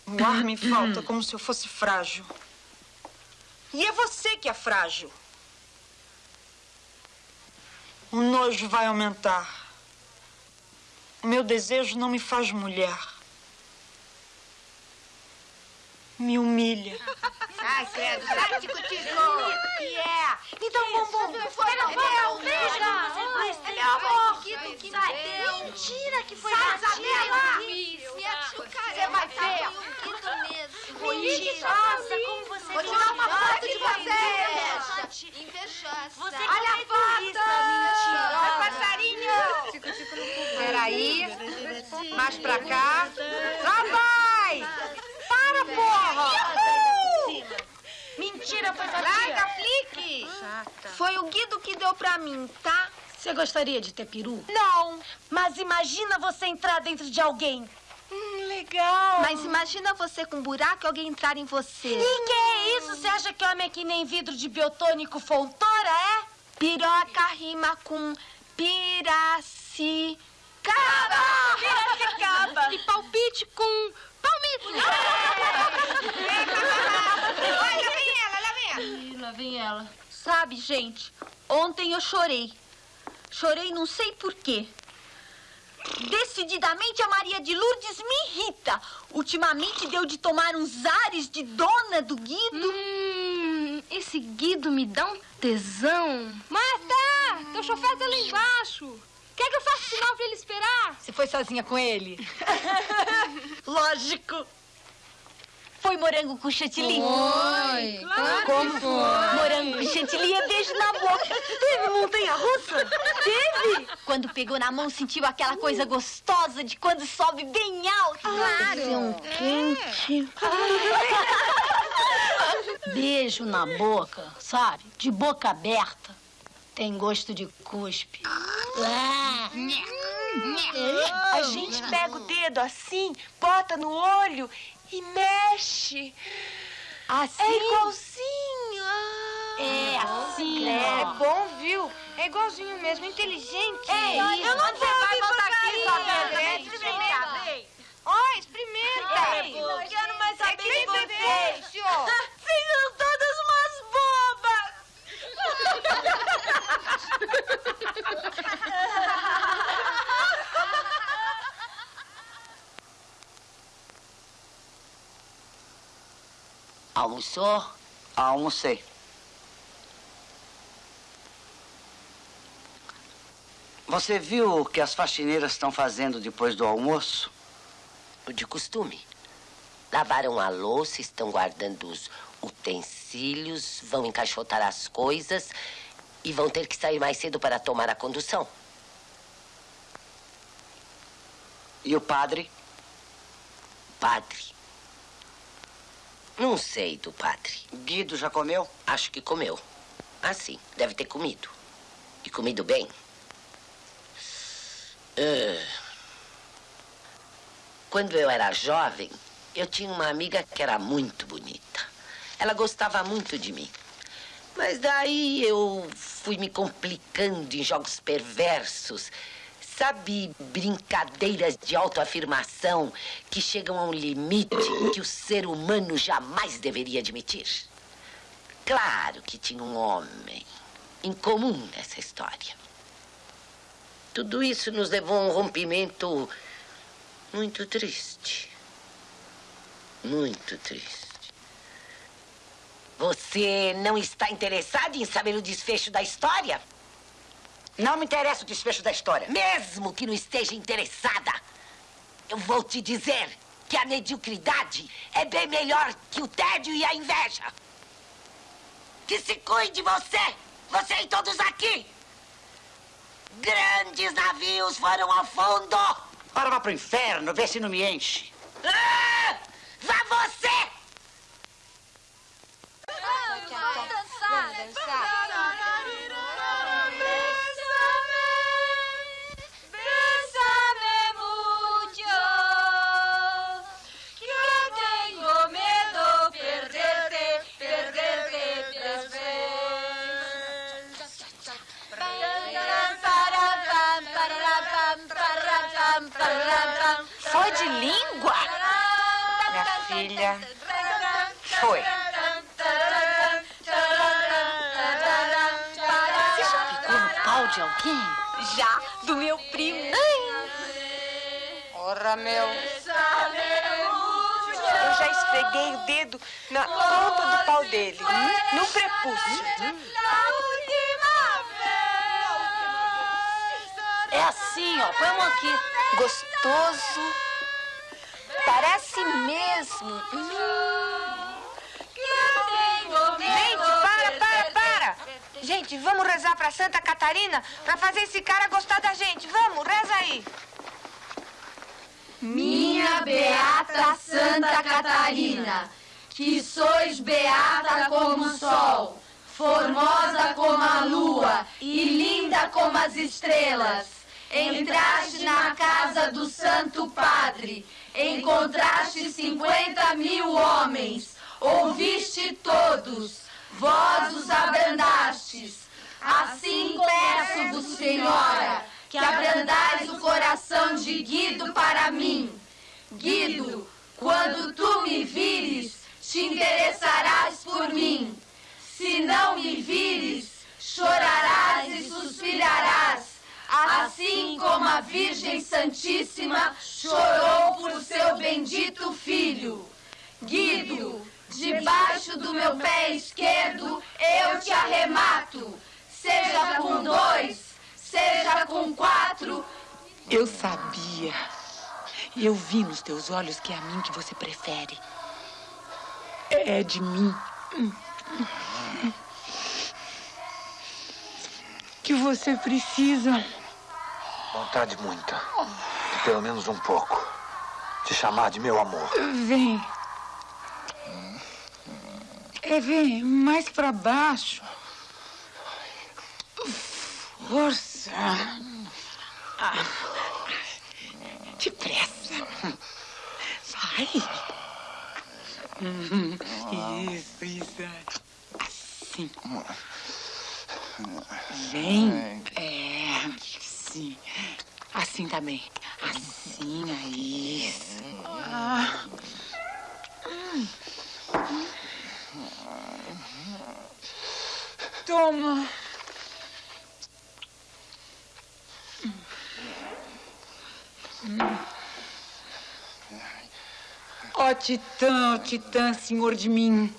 O ar me falta como se eu fosse frágil. E é você que é frágil. O nojo vai aumentar. O meu desejo não me faz mulher. Me humilha. Ai, credo, sai de contigo. que é? Me dá um bombom. Que foi? Beija. É meu amor. Que sai. Mentira que foi Sai, Isabela. Você vai ver. Mentirosa, como você Vou é tirar uma foto de invejosa. você. Invejosa. Olha é a foto. egoísta, mentirosa. Vai, passarinho. Peraí. Mais pra cá. Lá vai. Para, porra. Mentira, foi sua Larga. Flick. Foi o Guido que deu pra mim, tá? Você gostaria de ter peru? Não, mas imagina você entrar dentro de alguém. Hum, legal. Mas imagina você com um buraco e alguém entrar em você. E que é isso? Você acha que homem é que nem vidro de biotônico fontora, é? Piroca rima com piracicaba. Piracicaba. E palpite com palmito. Olha, lá vem ela, lá vem ela. Ih, lá vem ela. Sabe, gente, ontem eu chorei. Chorei não sei por quê. Decididamente a Maria de Lourdes me irrita. Ultimamente deu de tomar uns ares de dona do Guido. Hum, esse Guido me dá um tesão. Marta, teu chofer tá lá embaixo. Quer que eu faça sinal pra ele esperar? Você foi sozinha com ele? [LAUGHS] [LAUGHS] Lógico. Foi morango com chantilly? Foi, claro Como que foi. Morango com chantilly é beijo na boca. Teve montanha-russa? Teve. Quando pegou na mão, sentiu aquela coisa gostosa de quando sobe bem alto. Claro. quente. Beijo na boca, sabe? De boca aberta. Tem gosto de cuspe. A gente pega o dedo assim, bota no olho e mexe. Assim? É igualzinho. Ah. É assim, É bom, viu? É igualzinho mesmo, inteligente. É, eu não Você vai voltar aqui, Isabela. É, Experimenta. Ó, experimenta. É, não quero mais saber de É vocês. [LAUGHS] difícil. Vocês são todas umas bobas. [LAUGHS] Almoçou? Almocei. Você viu o que as faxineiras estão fazendo depois do almoço? O de costume. Lavaram a louça, estão guardando os utensílios, vão encaixotar as coisas e vão ter que sair mais cedo para tomar a condução. E o padre? Padre. Não sei do padre. Guido já comeu? Acho que comeu. Ah, sim, deve ter comido. E comido bem. Ah. Quando eu era jovem, eu tinha uma amiga que era muito bonita. Ela gostava muito de mim. Mas daí eu fui me complicando em jogos perversos. Sabe, brincadeiras de autoafirmação que chegam a um limite que o ser humano jamais deveria admitir? Claro que tinha um homem em comum nessa história. Tudo isso nos levou a um rompimento muito triste. Muito triste. Você não está interessado em saber o desfecho da história? Não me interessa o desfecho da história. Mesmo que não esteja interessada, eu vou te dizer que a mediocridade é bem melhor que o tédio e a inveja. Que se cuide você, você e todos aqui. Grandes navios foram ao fundo. Ora, vá pro inferno, vê se não me enche. Ah! Vá você! Dançar, dançar. Minha filha, foi. Você já picou no pau de alguém? Já, do meu primo. Ora, meu. Eu já esfreguei o dedo na ponta do pau dele, no prepúcio. É assim, ó. Põe a mão aqui. Gostoso. Parece mesmo. Gente, para, para, para. Gente, vamos rezar pra Santa Catarina pra fazer esse cara gostar da gente. Vamos, reza aí. Minha beata Santa Catarina, que sois beata como o sol, formosa como a lua e linda como as estrelas. Entraste na casa do Santo Padre, encontraste cinquenta mil homens, ouviste todos, vós os abrandastes. Assim peço-vos, Senhora, que abrandais o coração de Guido para mim. Guido, quando tu me vires, te interessarás por mim. Se não me vires, chorarás e suspirarás, assim como a Virgem Santíssima chorou por seu bendito filho. Guido, debaixo do meu pé esquerdo eu te arremato, seja com dois, seja com quatro. Eu sabia. Eu vi nos teus olhos que é a mim que você prefere. É de mim. Que você precisa. Vontade muita. De pelo menos um pouco. Te chamar de meu amor. Vem. É, vem mais pra baixo. Força. Ah. Depressa. Vai. Isso, isso. Assim. Vem. É, sim. Assim também. Assim, aí. Isso. Ah. Toma. Ó Titã, ó Titã, senhor de mim.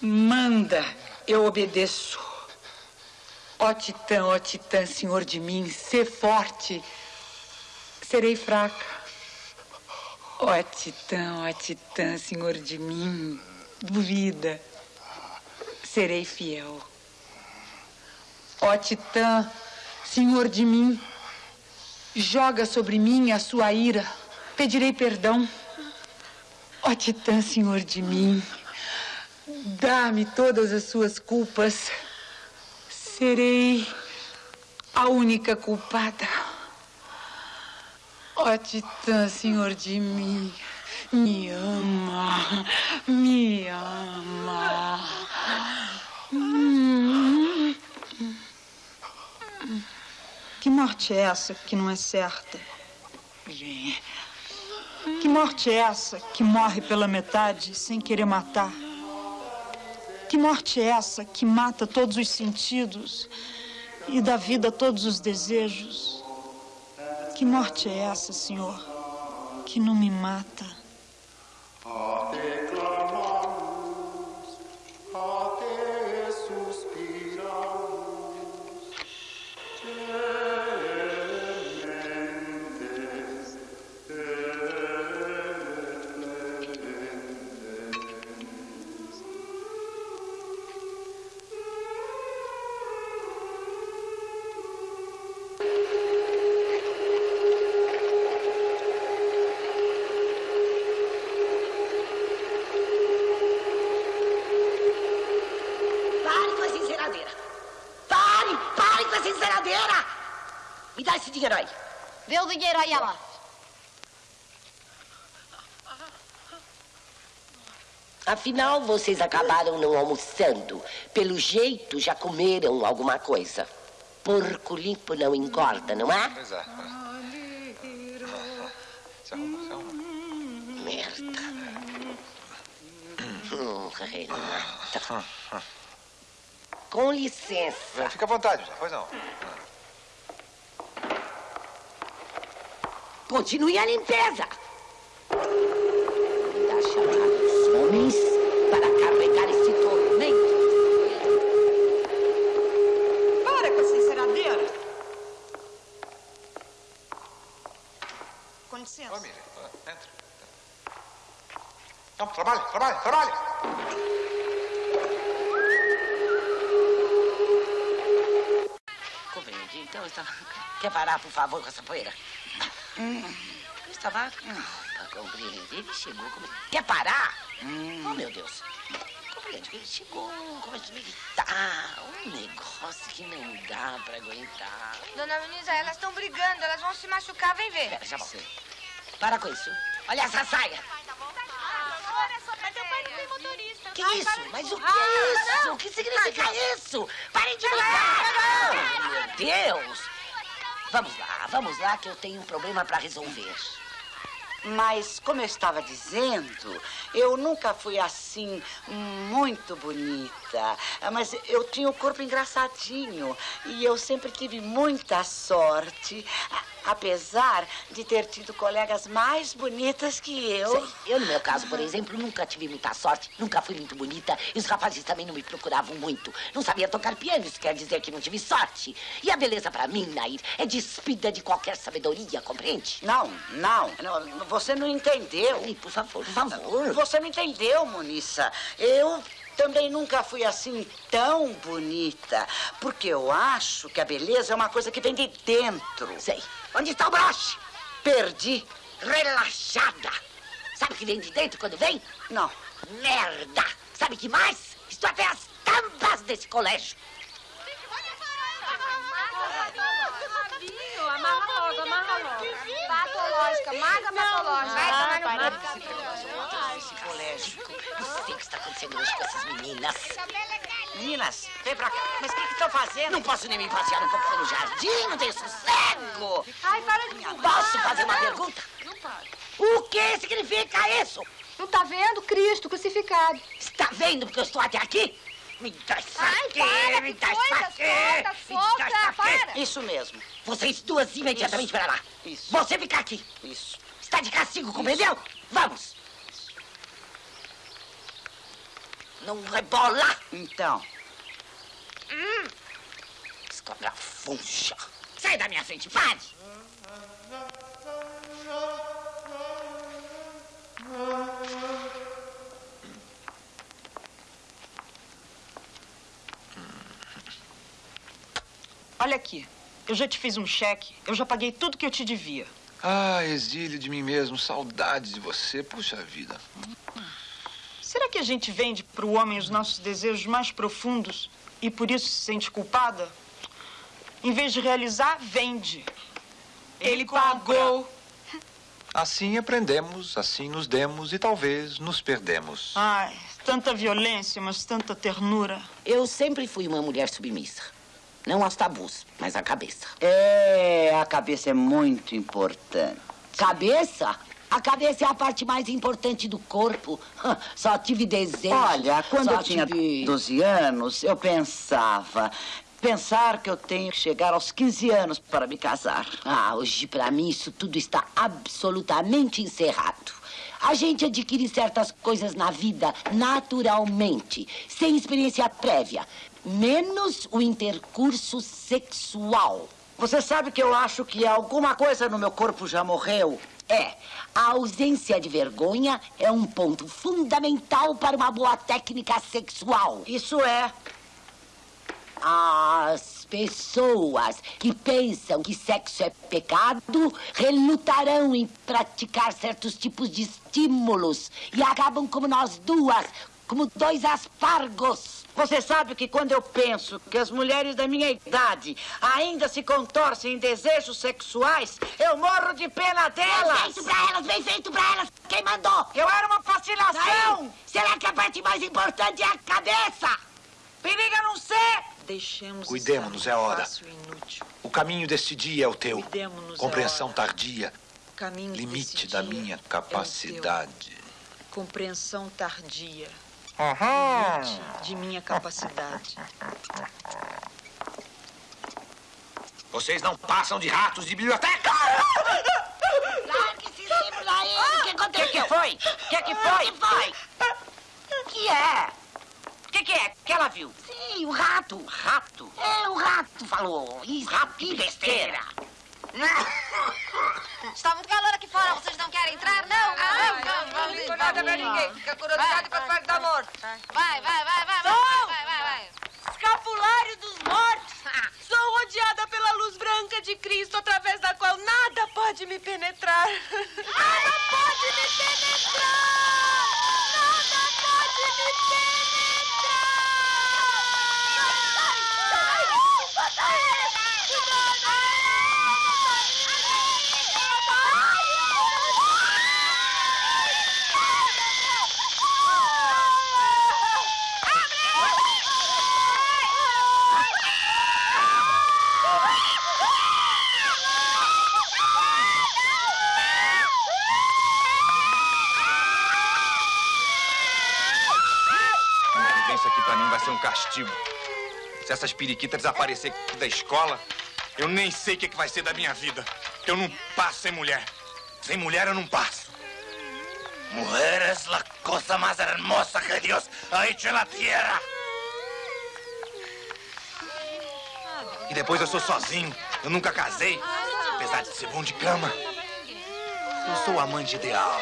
Manda, eu obedeço. Ó Titã, ó Titã, senhor de mim, sê forte. Serei fraca. Ó Titã, ó Titã, senhor de mim, duvida. Serei fiel. Ó Titã, senhor de mim, joga sobre mim a sua ira. Pedirei perdão. Ó Titã, senhor de mim, dá-me todas as suas culpas. Serei a única culpada. Ó Titã, senhor de mim, me ama, me ama. Que morte é essa que não é certa? Que morte é essa que morre pela metade sem querer matar? Que morte é essa que mata todos os sentidos e dá vida a todos os desejos? Que morte é essa, Senhor, que não me mata? Dinheiro aí, ela. Afinal, vocês acabaram não almoçando. Pelo jeito, já comeram alguma coisa. Porco limpo não engorda, não é? Pois é. Se arruma, se arruma. Merda. Hum, Renata. Com licença. Fica à vontade, pois não. Continue a limpeza. Manda chamar os homens para carregar esse tormento. Para com essa enceradeira. Com licença. Ô, Miriam, ah, entra. Não, trabalhe, trabalhe, trabalhe. Compreende? Então, eu estava... Quer parar, por favor, com essa poeira? Hum, eu estava... Hum, para compreender, ele chegou... Come... Quer parar? Oh, meu Deus. Compreende que ele chegou, começou a me gritar. Um negócio que não dá para aguentar. Dona Muniza, elas estão brigando, elas vão se machucar, vem ver. Pera, já volto. Para com isso. Olha essa saia. Que isso? Mas o que é isso? O que significa isso? Parem de brigar! Oh, meu Deus! Vamos lá, vamos lá que eu tenho um problema para resolver. Mas, como eu estava dizendo, eu nunca fui assim muito bonita. Mas eu tinha o corpo engraçadinho. E eu sempre tive muita sorte, apesar de ter tido colegas mais bonitas que eu. Sei, eu, no meu caso, por exemplo, nunca tive muita sorte, nunca fui muito bonita e os rapazes também não me procuravam muito. Não sabia tocar piano, isso quer dizer que não tive sorte. E a beleza para mim, Nair, é despida de qualquer sabedoria, compreende? Não, não, não, você não entendeu. por favor, por favor. Você não entendeu, Monissa. Eu também nunca fui assim tão bonita. Porque eu acho que a beleza é uma coisa que vem de dentro. Sei. Onde está o broche? Perdi. Relaxada. Sabe o que vem de dentro quando vem? Não. Merda. Sabe que mais? Estou até as tampas desse colégio. Amarra logo, amarra logo. Patológica, maga patológica. Vai tomar no para cu. de se preocupar esse colégio. Não sei o que está acontecendo hoje com essas meninas. Meninas, vem pra cá. Mas o que estão fazendo? Não posso nem me passear um pouco pelo jardim, não tenho sossego. Ai, para de Posso fazer uma pergunta? O que significa isso? Não tá vendo? Cristo crucificado. Está vendo porque eu estou até aqui? Me dá isso aqui, para, me dá isso aqui. solta, me solta, dá isso aqui. para. Isso mesmo. Vocês duas imediatamente para lá. Isso. Você fica aqui. Isso. Está de castigo, compreendeu? Vamos. Não rebola. Então, Hum. Escobrafuncha. Sai da minha frente, pare. Olha aqui, eu já te fiz um cheque, eu já paguei tudo que eu te devia. Ah, exílio de mim mesmo, saudade de você, puxa vida. Será que a gente vende para o homem os nossos desejos mais profundos e por isso se sente culpada? Em vez de realizar, vende. Ele, pagou. Assim aprendemos, assim nos demos e talvez nos perdemos. Ai, tanta violência, mas tanta ternura. Eu sempre fui uma mulher submissa. Não as tabus, mas a cabeça. É, a cabeça é muito importante. Cabeça? A cabeça é a parte mais importante do corpo. [LAUGHS] Só tive desejo. Olha, quando só eu tinha tive... 12 anos, eu pensava. Pensar que eu tenho que chegar aos 15 anos para me casar. Ah, hoje para mim isso tudo está absolutamente encerrado. A gente adquire certas coisas na vida naturalmente, sem experiência prévia, menos o intercurso sexual. Você sabe que eu acho que alguma coisa no meu corpo já morreu? É, a ausência de vergonha é um ponto fundamental para uma boa técnica sexual. Isso é. As pessoas que pensam que sexo é pecado relutarão em praticar certos tipos de estímulos e acabam como nós duas, como dois aspargos. Você sabe que quando eu penso que as mulheres da minha idade ainda se contorcem em desejos sexuais, eu morro de pena delas. Bem feito pra elas, bem feito pra elas. Quem mandou? Eu era uma fascinação. Será que a parte mais importante é a cabeça? Periga não ser. Deixemos Cuidemos-nos, é hora. O caminho deste dia é o teu. Cuidemos-nos, Compreensão é tardia. Caminho Limite desse da dia minha é capacidade. teu. Compreensão tardia. Aham. Limite de minha capacidade. Vocês não passam de ratos de biblioteca! Largue esses livros aí! O que aconteceu? O que, que foi? O que, que foi? O que foi? que é? O que, que é? O que ela viu? Sim, o rato. Rato? É, o rato falou. Isso, Rato, que besteira. Está muito calor aqui fora, vocês não querem entrar, não? Ah, não, não, não digo nada pra ninguém. Fica curiosidade pra parte da morte. Vai, vai, vai, vai, vai, Som! vai, vai, vai. Escapulário dos mortos. Sou rodeada pela luz branca de Cristo, através da qual nada pode me penetrar. Nada pode me penetrar! Nada pode me A convivência aqui pra mim vai ser um castigo. Se essas periquitas desaparecer da escola, eu nem sei o que, que vai ser da minha vida. Eu não passo sem mulher. Sem mulher eu não passo. Mujer es la cosa más hermosa que Dios ha hecho en la tierra. E depois eu sou sozinho. Eu nunca casei. Apesar de ser bom de cama. Eu sou o amante ideal.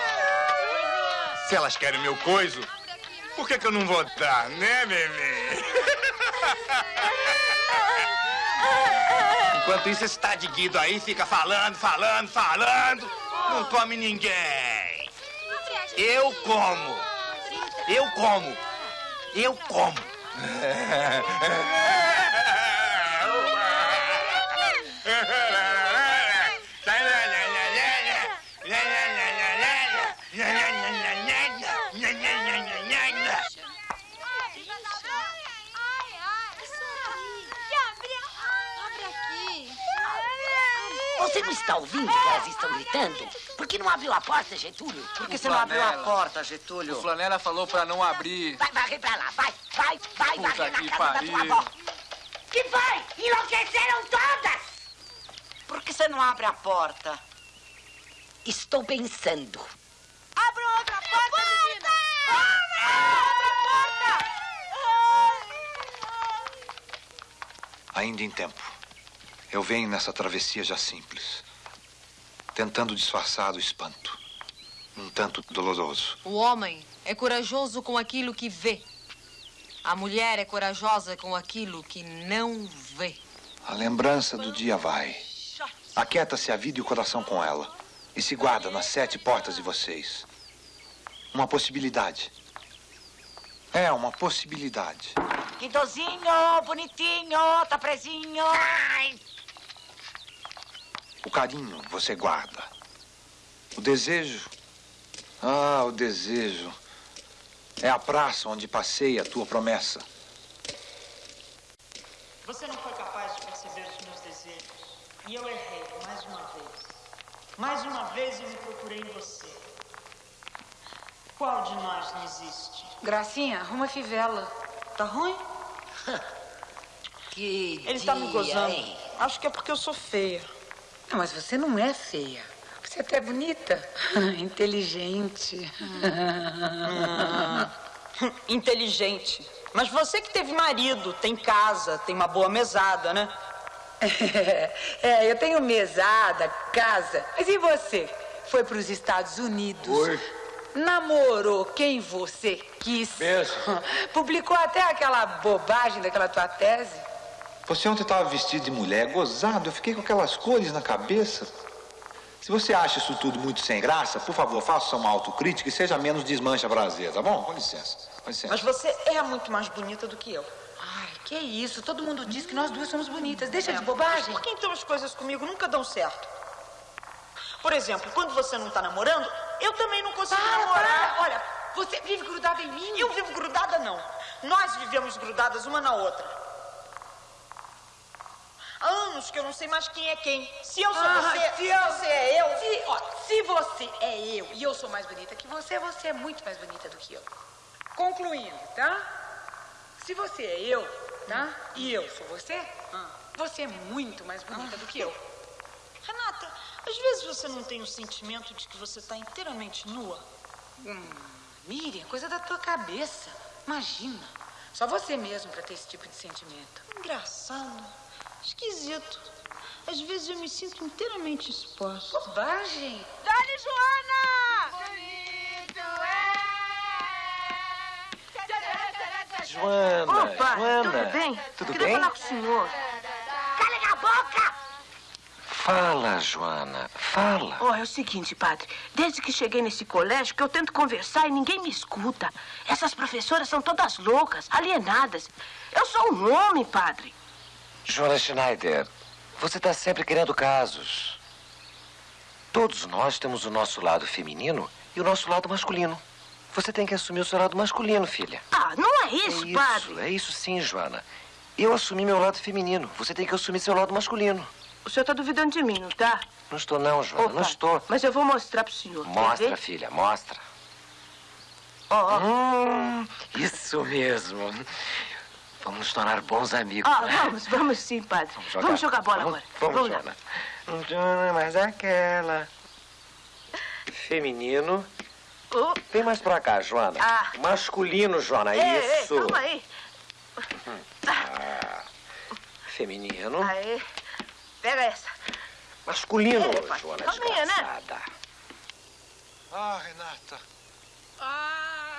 Se elas querem meu coiso, por que, que eu não vou dar, né, bebê? Enquanto isso, esse tá de Guido aí fica falando, falando, falando. Não come ninguém. Eu como. Eu como. Eu como. Você [LAUGHS] não está ouvindo que elas estão gritando? Por que não abriu a porta, Getúlio? Por que você não abriu a porta, Getúlio? O Flanela falou pra não abrir. Vai varrer pra lá, vai, vai, vai Puta varrer que na casa pariu. da tua avó. Que foi? Enlouqueceram todas! Por que você não abre a porta? Estou pensando. Abra outra porta, menina! Abra outra porta! Ainda em tempo. Eu venho nessa travessia já simples, tentando disfarçar do espanto. Um tanto doloroso. O homem é corajoso com aquilo que vê. A mulher é corajosa com aquilo que não vê. A lembrança do dia vai. Aquieta-se a vida e o coração com ela. E se guarda nas sete portas de vocês. Uma possibilidade. É, uma possibilidade. Guidozinho, bonitinho, tá presinho. O carinho você guarda. O desejo. Ah, o desejo. É a praça onde passei a tua promessa. Você não foi capaz de E eu errei, mais uma vez. Mais uma vez eu me procurei em você. Qual de nós não existe? Gracinha, arruma a fivela. Tá ruim? [LAUGHS] Que Ele tá me dia, gozando. hein? Acho que é porque eu sou feia. Não, mas você não é feia. Você é até bonita. [LAUGHS] Inteligente. Inteligente. Mas você que teve marido, tem casa, tem uma boa mesada, né? [LAUGHS] É, eu tenho mesada, casa. Mas e você? Foi para os Estados Unidos? Foi. Namorou quem você quis? Mesmo. [LAUGHS] Publicou até aquela bobagem daquela tua tese? Você ontem estava vestido de mulher, gozado. Eu fiquei com aquelas cores na cabeça. Se você acha isso tudo muito sem graça, por favor, faça uma autocrítica e seja menos desmancha prazer, tá bom? Com licença. Com licença. Mas você é muito mais bonita do que eu. Ai, que isso? Todo mundo diz que nós duas somos bonitas. Deixa de bobagem. Por que então as coisas comigo nunca dão certo? Por exemplo, quando você não tá namorando, eu também não consigo Para, namorar. para. Olha, você vive grudada em mim. Eu vivo grudada, não. Nós vivemos grudadas uma na outra. Anos que eu não sei mais quem é quem. Se eu sou Ah, você, se eu- você é eu. Se, ó, se você é eu e eu sou mais bonita que você, você é muito mais bonita do que eu. Concluindo, tá? Se você é eu, tá? E eu sou você, você é muito mais bonita do que eu. Renata, às vezes você não tem o sentimento de que você está inteiramente nua. Hum, Miriam, coisa da tua cabeça. Imagina. Só você mesmo pra ter esse tipo de sentimento. Engraçado. Esquisito. Às vezes eu me sinto inteiramente exposta. Bobagem. Dani Joana! Joana, Opa, Joana. tudo bem? Tudo Queria bem? falar com o senhor. Calem a boca! Fala, Joana, fala. Ó, é o seguinte, padre. Desde que cheguei nesse colégio, que eu tento conversar e ninguém me escuta. Essas professoras são todas loucas, alienadas. Eu sou um homem, padre. Joana Schneider, você está sempre querendo casos. Todos nós temos o nosso lado feminino e o nosso lado masculino. Você tem que assumir o seu lado masculino, filha. Ah, não é isso, é padre. isso, é isso sim, Joana. Eu assumi meu lado feminino. Você tem que assumir seu lado masculino. O senhor está duvidando de mim, não tá? Não estou não, Joana, Ô, não estou. Mas eu vou mostrar pro senhor. Quer Mostra, filha, mostra. Ó, ó. Hum, isso mesmo. Vamos nos tornar bons amigos. Ah, né? vamos, vamos sim, padre. jogar. Vamos jogar bola Vamos- agora. Vamos, lá. Joana. Hum, Joana, mas aquela. Feminino. Vem mais pra cá, Joana. Ah. Masculino, Joana, Ei, ei, isso. calma aí. Ah, Feminino. Aí. Pega essa. Masculino, Ei, Joana, calminha, né? desgraçada. Ah, Renata. Ai.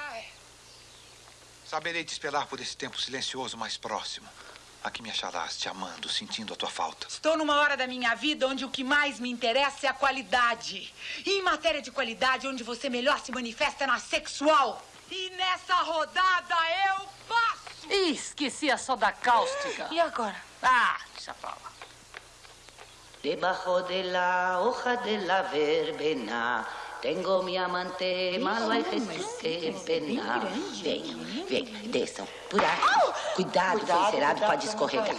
Saberei te esperar por esse tempo silencioso mais próximo. Aqui me acharás te amando, sentindo a tua falta. Estou numa hora da minha vida onde o que mais me interessa é a qualidade. E em matéria de qualidade, onde você melhor se manifesta é na sexual. E nessa rodada eu passo! Ih, esqueci a soda cáustica. E agora? Ah, deixa pra lá. Debajo de la hoja de la verbena tengo mi amante, malo hay Jesús que pena. Venham, venham, desçam por aqui. Cuidado, seu encerado pode escorregar.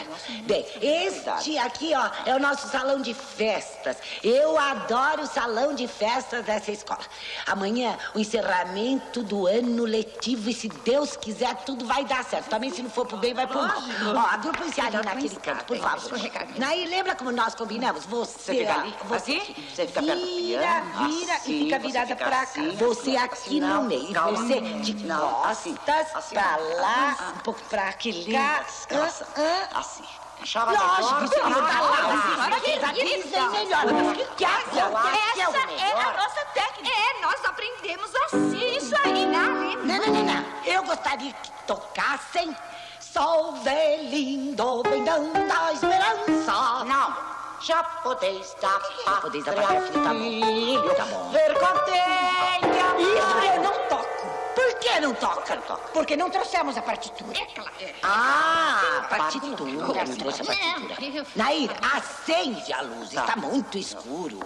Bem, este aqui, ó, é o nosso salão de festas. Eu adoro o salão de festas dessa escola. Amanhã, o encerramento do ano letivo e se Deus quiser, tudo vai dar certo. Também se não for pro bem, vai pro mal. Ó, agrupem-se ali naquele canto, por favor. Aí, lembra como nós combinamos? Você, Você fica ali, você, aqui, você fica perto do vira, piano, vira assim, e fica você virada fica pra assim, cá. Você fica aqui assim, no não, meio. calma. Você de Não, costas assim, pra assim, lá, ah, um pouco pra cá. que lindas calças. Assim. Achava Lógico, você não ah, tá lá. ah, Você fez aqui bem melhor. Que é que que Essa é a nossa técnica. É, nós aprendemos assim. Isso aí, né? Não, não, não, não. Eu gostaria que tocassem Sol lindo, vem dando a esperança. Não. Já podeis dar Já podeis dar pra filho, tá bom. Tá bom. Ver contente. Isso eu não toco. Por que não toca? Porque não trouxemos a partitura. Ah, partitura. Não trouxe a partitura. Nair, acende a luz. Está muito escuro.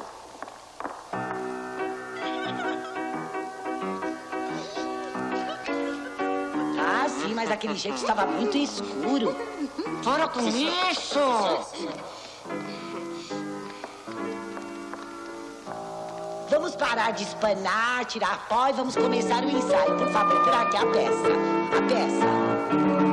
Ah, sim, mas daquele jeito estava muito escuro. Para com isso! Vamos parar de espanar, tirar pó e vamos começar o ensaio. Por favor, traga a peça. A peça.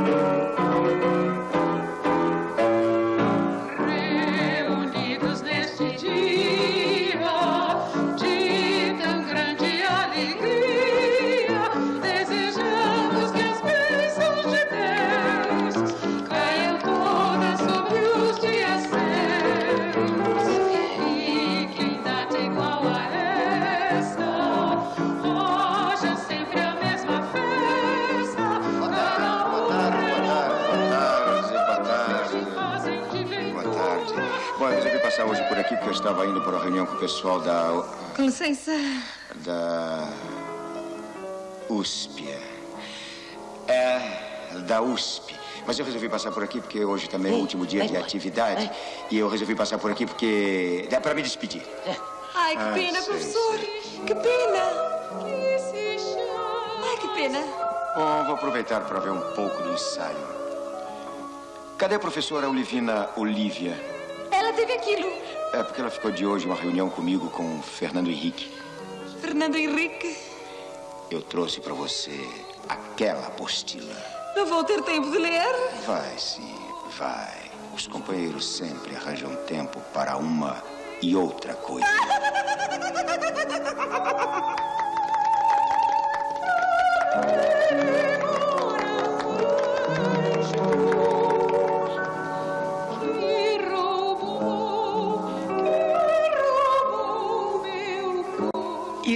Porque eu estava indo para uma reunião com o pessoal da. Com licença. da. USP. É, da USP. Mas eu resolvi passar por aqui porque hoje também é o último dia de atividade. E eu resolvi passar por aqui porque. É para me despedir. Ai, que Ah, pena, sei, professor. Que pena. Ai, que pena. Bom, vou aproveitar para ver um pouco do ensaio. Cadê a professora Olivina Olívia? Ela teve aquilo. É porque ela ficou de hoje uma reunião comigo com o Fernando Henrique. Fernando Henrique. Eu trouxe para você aquela apostila. Não vou ter tempo de ler. Vai sim, vai. Os companheiros sempre arranjam tempo para uma e outra coisa. [LAUGHS]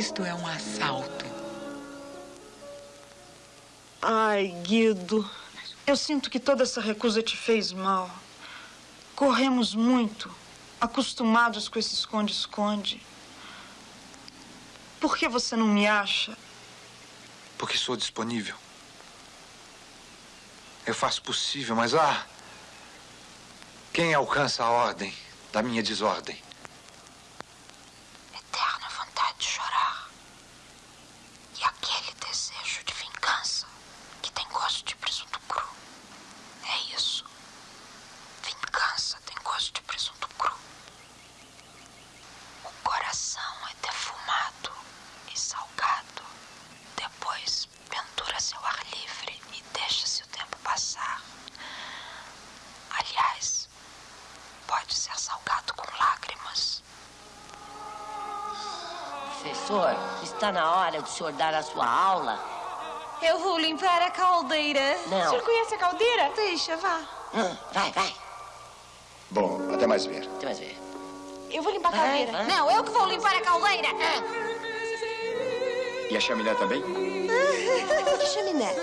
Isto é um assalto. Ai, Guido, eu sinto que toda essa recusa te fez mal. Corremos muito, acostumados com esse esconde-esconde. Por que você não me acha? Porque sou disponível. Eu faço o possível, mas ah. Quem alcança a ordem da minha desordem? Eterna vontade de chorar. E aquele desejo de vingança que tem gosto de presunto cru. É isso. Vingança tem gosto de presunto cru. O coração é defumado e salgado. Depois pendura-se ao ar livre e deixa-se o tempo passar. Aliás, pode ser salgado com lágrimas. Professor, está na hora do senhor dar a sua aula. Eu vou limpar a caldeira. Não. O senhor conhece a caldeira? Deixa, vá. Hum, vai, vai. Bom, até mais ver. Até mais ver. Eu vou limpar a Vai, caldeira. vai. Não, eu que vou limpar a caldeira. E a chaminé também? [LAUGHS] Que chaminé?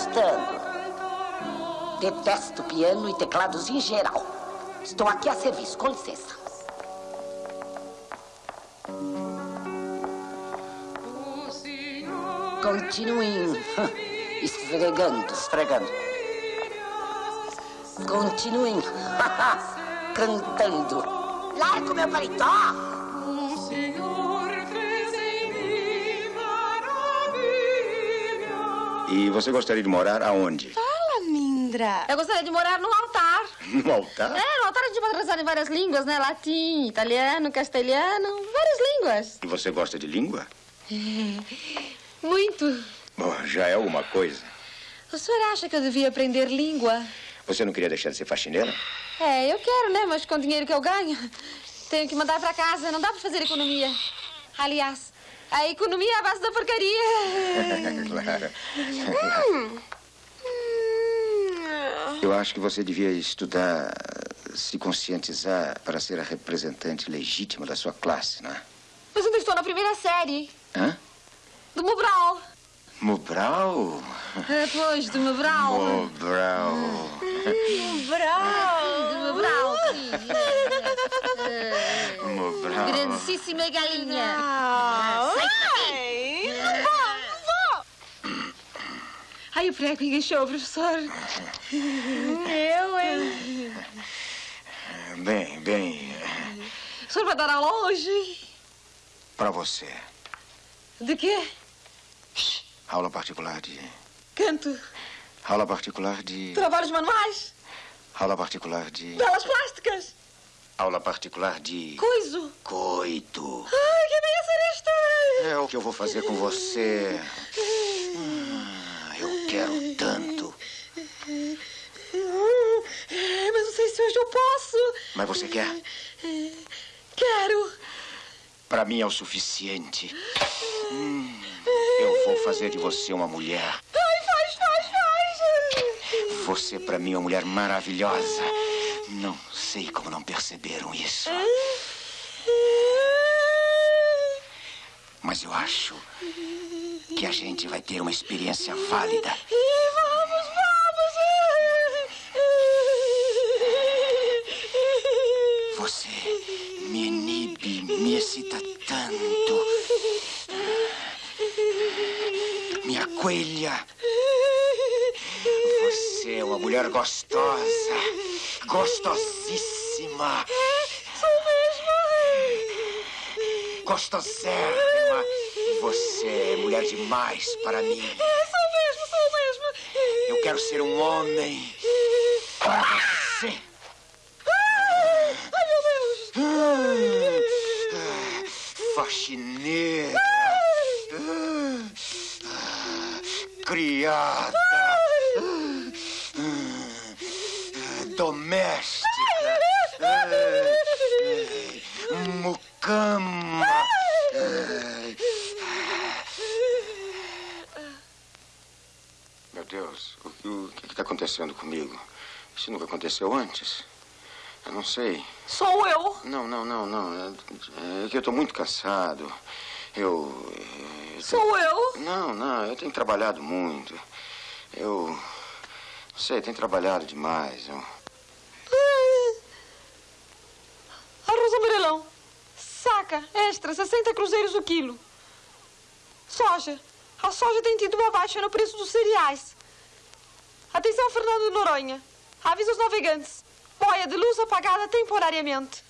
Gostando? Detesto piano e teclados em geral. Estou aqui a serviço, com licença. Continuem [LAUGHS] esfregando, esfregando. Continuem [LAUGHS] cantando. Larga o meu paletó! E você gostaria de morar aonde? Fala, Mindra. Eu gostaria de morar num altar. [LAUGHS] No altar? É, no altar a gente pode rezar em várias línguas, né? Latim, italiano, castelhano, várias línguas. E você gosta de língua? [LAUGHS] Muito. Bom, já é alguma coisa. O senhor acha que eu devia aprender língua? Você não queria deixar de ser faxineira? É, eu quero, né? Mas com o dinheiro que eu ganho, tenho que mandar pra casa. Não dá pra fazer economia. Aliás, a economia é a base da porcaria. [LAUGHS] claro. Hum. Eu acho que você devia estudar, se conscientizar para ser a representante legítima da sua classe, não é? Mas eu estou na primeira série. Hã? Do Mobral. Mobral? É, pois, do Mobral. Mobral. Mobral. [LAUGHS] Do Mobral, [LAUGHS] Mobral. Grandíssima galinha. Ai, não vou, não vou. Ai, o prego engaixou, professor. Eu, hein? Bem, bem, O senhor vai dar aula hoje? para você. De quê? Aula particular de. Canto. Aula particular de. Trabalhos manuais. Aula particular de. Belas plásticas. Aula particular de. Coiso. Coito. Ai, que bem isto. É o que eu vou fazer com você. Hum, eu quero tanto. É, mas não sei se hoje eu posso. Mas você quer? Quero. Pra mim é o suficiente. Hum, eu vou fazer de você uma mulher. Ai, faz, faz, faz. Você pra mim é uma mulher maravilhosa. Não sei como não perceberam isso. Mas eu acho que a gente vai ter uma experiência válida. Vamos, vamos. Você me inibe, me excita tanto. Minha coelha. Você é uma mulher gostosa. Gostosíssima. Sou mesmo. Gostosérrima. Você é mulher demais para mim. Sou mesmo, sou mesmo. Eu quero ser um homem para você. Ai, meu Deus. Faxineira. Aconteceu antes. Eu não sei. Sou eu. Não, não, não, não. É, é que eu estou muito cansado. Eu. eu Sou eu? Não, não, eu tenho trabalhado muito. Eu. Não sei, tenho trabalhado demais. Eu... Arroz amarelão. Saca, extra, 60 cruzeiros o quilo. Soja. A soja tem tido uma baixa no preço dos cereais. Atenção, Fernando Noronha. Avisa os navegantes. Boia de luz apagada temporariamente.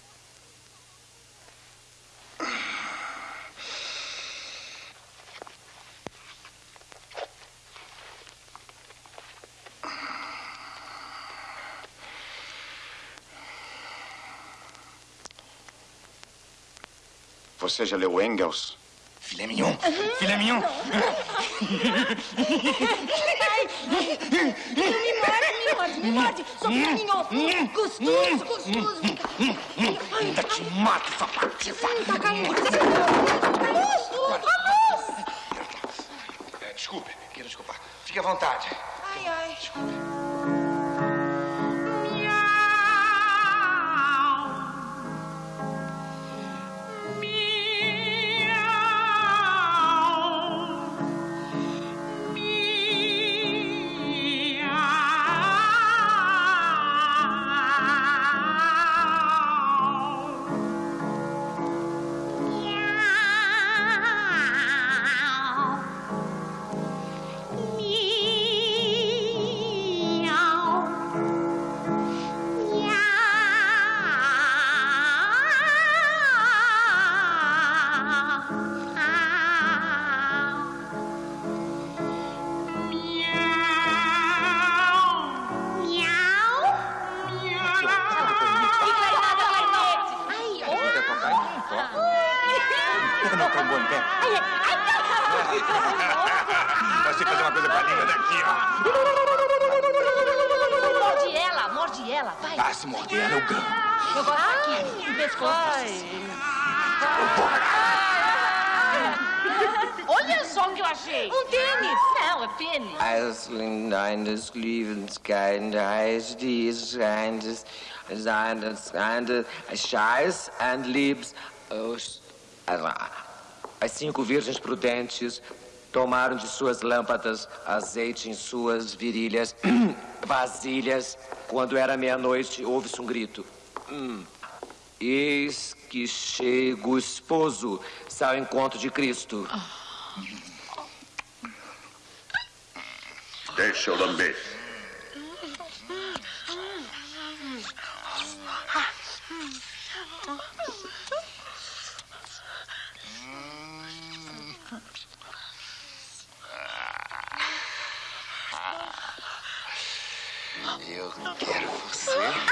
Você já leu Engels? Filé mignon. Filé mignon. [LAUGHS] Me morde, me morde, me morde. Sou filhinho. Gostoso, gostoso. Ainda te mato, sua patifa. Tá caindo. A luz, a luz. Desculpe, queira desculpar. Fique à vontade. Ai, ai. Por que não trombou em pé? Vai ter que fazer uma coisa com a língua daqui, ó. Morde ela, morde ela, vai. Ah, se morder ela, eu ganho. Agora tá aqui, no pescoço. Olha só o que eu achei. Um tênis. Não, é pênis. Eisling eines Liebenskind heißt dies eines seines eines Scheiß and Liebs. os- As cinco virgens prudentes tomaram de suas lâmpadas azeite em suas virilhas, [CLEARS THROAT] vasilhas. Quando era meia-noite, houve-se um grito. Hum. Eis que chega o esposo ao encontro de Cristo. Deixa eu lamber. Eu quero você.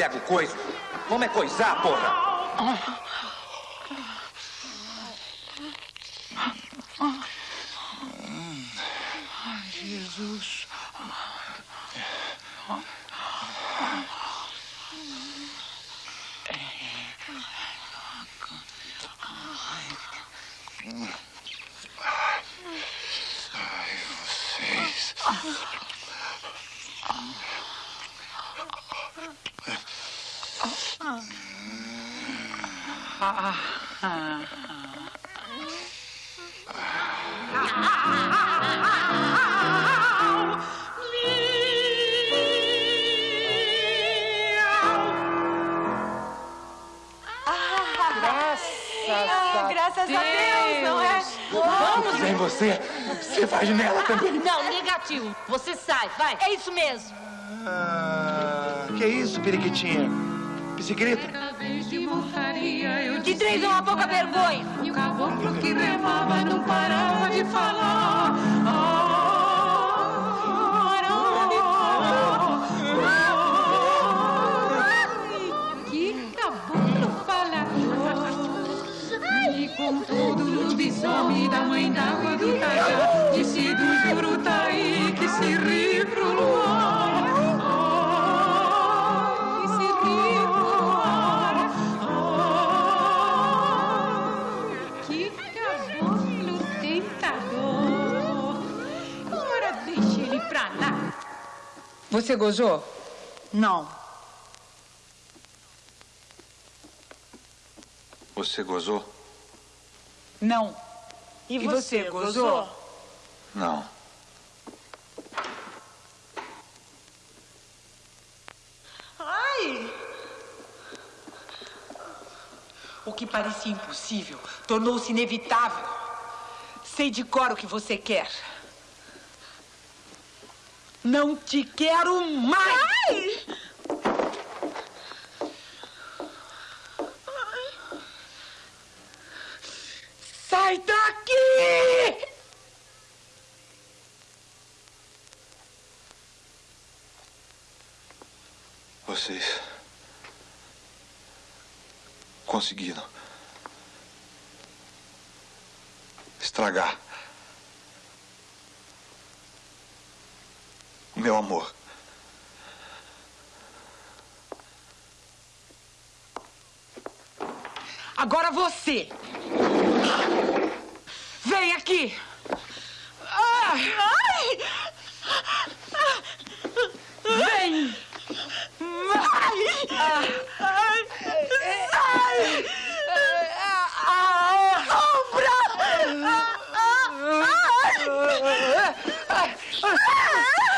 pego coiso. Vamos é coisar, porra. Ah. isso mesmo. Ah, que isso, periquitinha? Que? De três uma pouca vergonha. E o caboclo que remava não parava de falar. Você gozou? Não. Você gozou? Não. E você, e você gozou? gozou? Não. Ai! O que parecia impossível tornou-se inevitável. Sei de cor o que você quer. Não te quero mais! Sai daqui! Vocês conseguiram estragar meu amor. Agora você. Vem aqui. Ah! Vem. Ah! Sai. Sombra. Ah!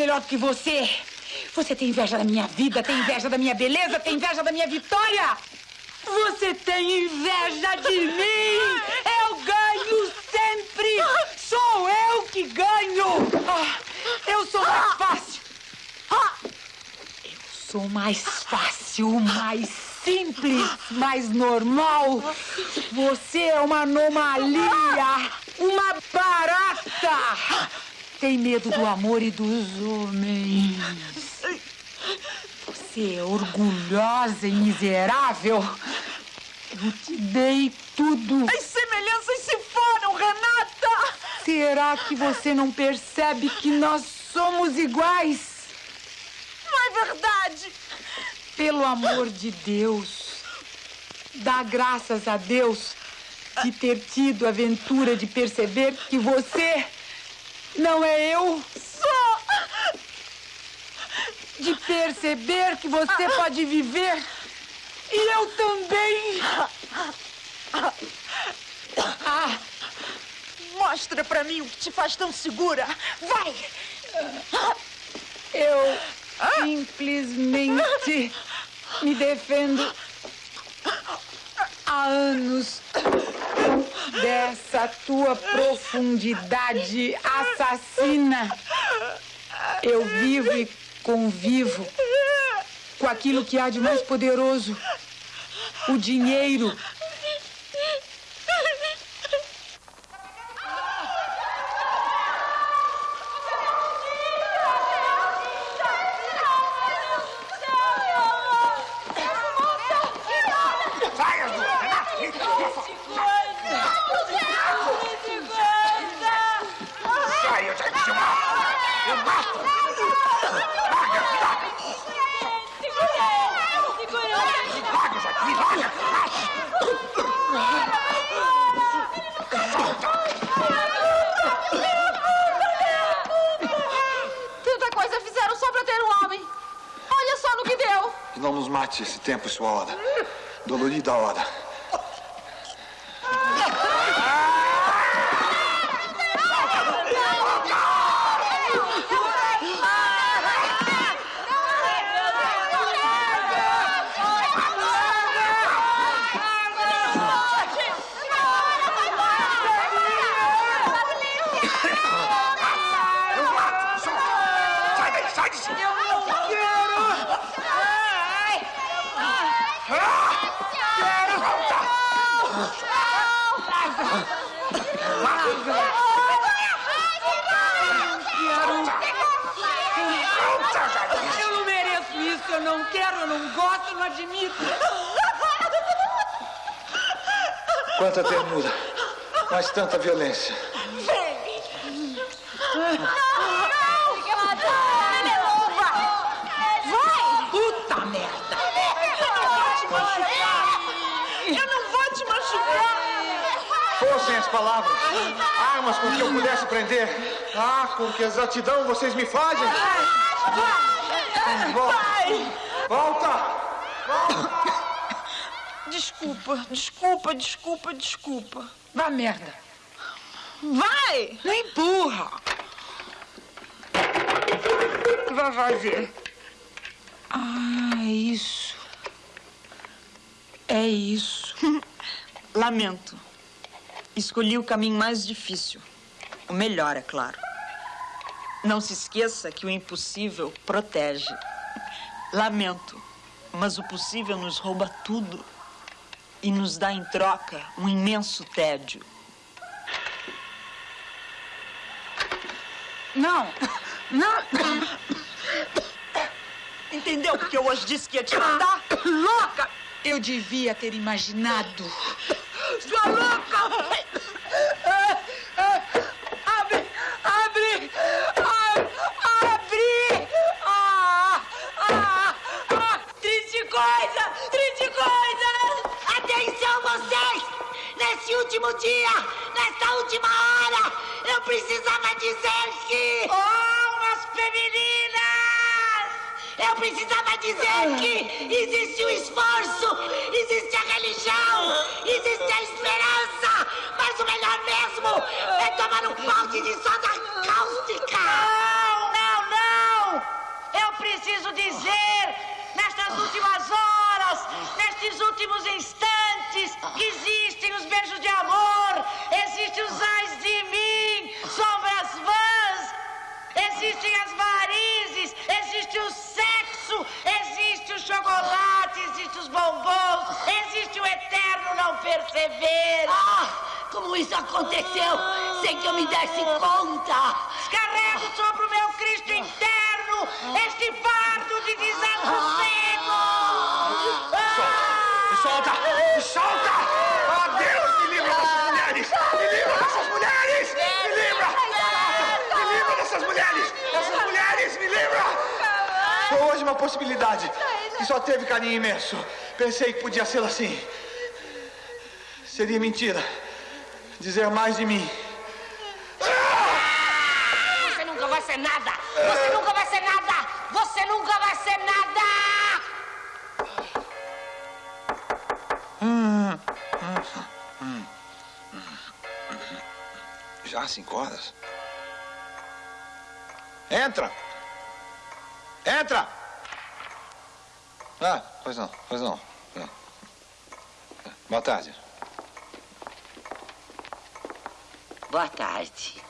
melhor do que você. Você tem inveja da minha vida, tem inveja da minha beleza, tem inveja da minha vitória. Você tem inveja de mim. Eu ganho sempre. Sou eu que ganho. Ah, eu sou mais fácil. Ah, eu sou mais fácil, mais simples, mais normal. Você é uma anomalia, uma barata. Tem medo do amor e dos homens. Você é orgulhosa e miserável. Eu te dei tudo. As semelhanças se foram, Renata! Será que você não percebe que nós somos iguais? Não é verdade! Pelo amor de Deus, dá graças a Deus de ter tido a aventura de perceber que você não é eu. Só! De perceber que você pode viver e eu também. Ah, mostra pra mim o que te faz tão segura. Vai! Eu simplesmente me defendo há anos dessa tua profundidade assassina. Eu vivo e convivo com aquilo que há de mais poderoso: o dinheiro. Sai, as duas! Renata, vem cá, pra fora. Sai, eu já disse, eu mato! Eu mato! Larga, me larga! Me larga, já me larga! Tanta coisa fizeram só pra ter um homem. Olha só no que deu. Que não nos mate esse tempo sua hora. Dolorida hora. Eu mato! Solta! Sai daí, sai de cima! Eu não quero! Quero! Solta! Solta, já disse! Eu não mereço isso, eu não quero, eu não gosto, eu não admito. Quanta ternura, mas tanta violência. Vai! Puta merda! Eu não vou te machucar! Fossem as palavras, armas com que eu pudesse prender. Ah, com que exatidão vocês me fazem! Vai! Volta! Desculpa, desculpa, desculpa, desculpa. Vá merda. Vai! Não empurra. O que vai fazer? Ah, é isso. É isso. [LAUGHS] Lamento. Escolhi o caminho mais difícil. O melhor, é claro. Não se esqueça que o impossível protege. Lamento, mas o possível nos rouba tudo e nos dá em troca um imenso tédio. Não, não. Entendeu porque eu hoje disse que ia te matar? Louca! Eu devia ter imaginado. Sua louca! Abre! Abre! A- Abre! Ah, ah, ah, triste coisa! Triste coisa! Atenção vocês! Nesse último dia, nessa última hora, eu precisava dizer que... Almas femininas! Eu precisava dizer que existe o esforço, existe a religião, existe a esperança, mas o melhor mesmo é tomar um balde de soda cáustica. Não, não, não! Eu preciso dizer, nestas últimas horas, nestes últimos instantes, existem os beijos de amor, existem os ais de mim, sombras vãs, existem as varizes, existe o sexo, existe chocolate, existe os bombons, existe o eterno não perceber. Ah, como isso aconteceu? Sem que eu me desse conta? Descarrego sobre o meu Cristo interno este fardo de desassossego. Solta! Me solta! Ah, Deus, me livra dessas mulheres! Me livra dessas mulheres! Me livra! Me livra dessas mulheres! Essas mulheres, me livra! Foi hoje uma possibilidade que só teve carinho imenso. Pensei que podia ser assim. Seria mentira dizer mais de mim. Você nunca vai ser nada! Já cinco horas? Entra! Entra! Ah, pois não, pois não. É. Boa tarde. Boa tarde.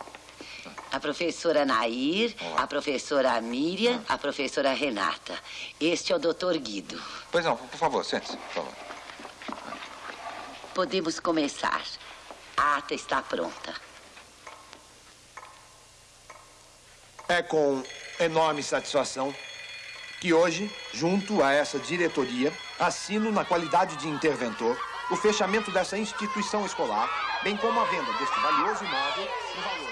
A professora Nair, a professora Miriam, a professora Renata. Este é o doutor Guido. Pois não, por favor, sente-se, por favor. Podemos começar. A ata está pronta. É com enorme satisfação que hoje, junto a essa diretoria, assino na qualidade de interventor o fechamento dessa instituição escolar, bem como a venda deste valioso imóvel no valor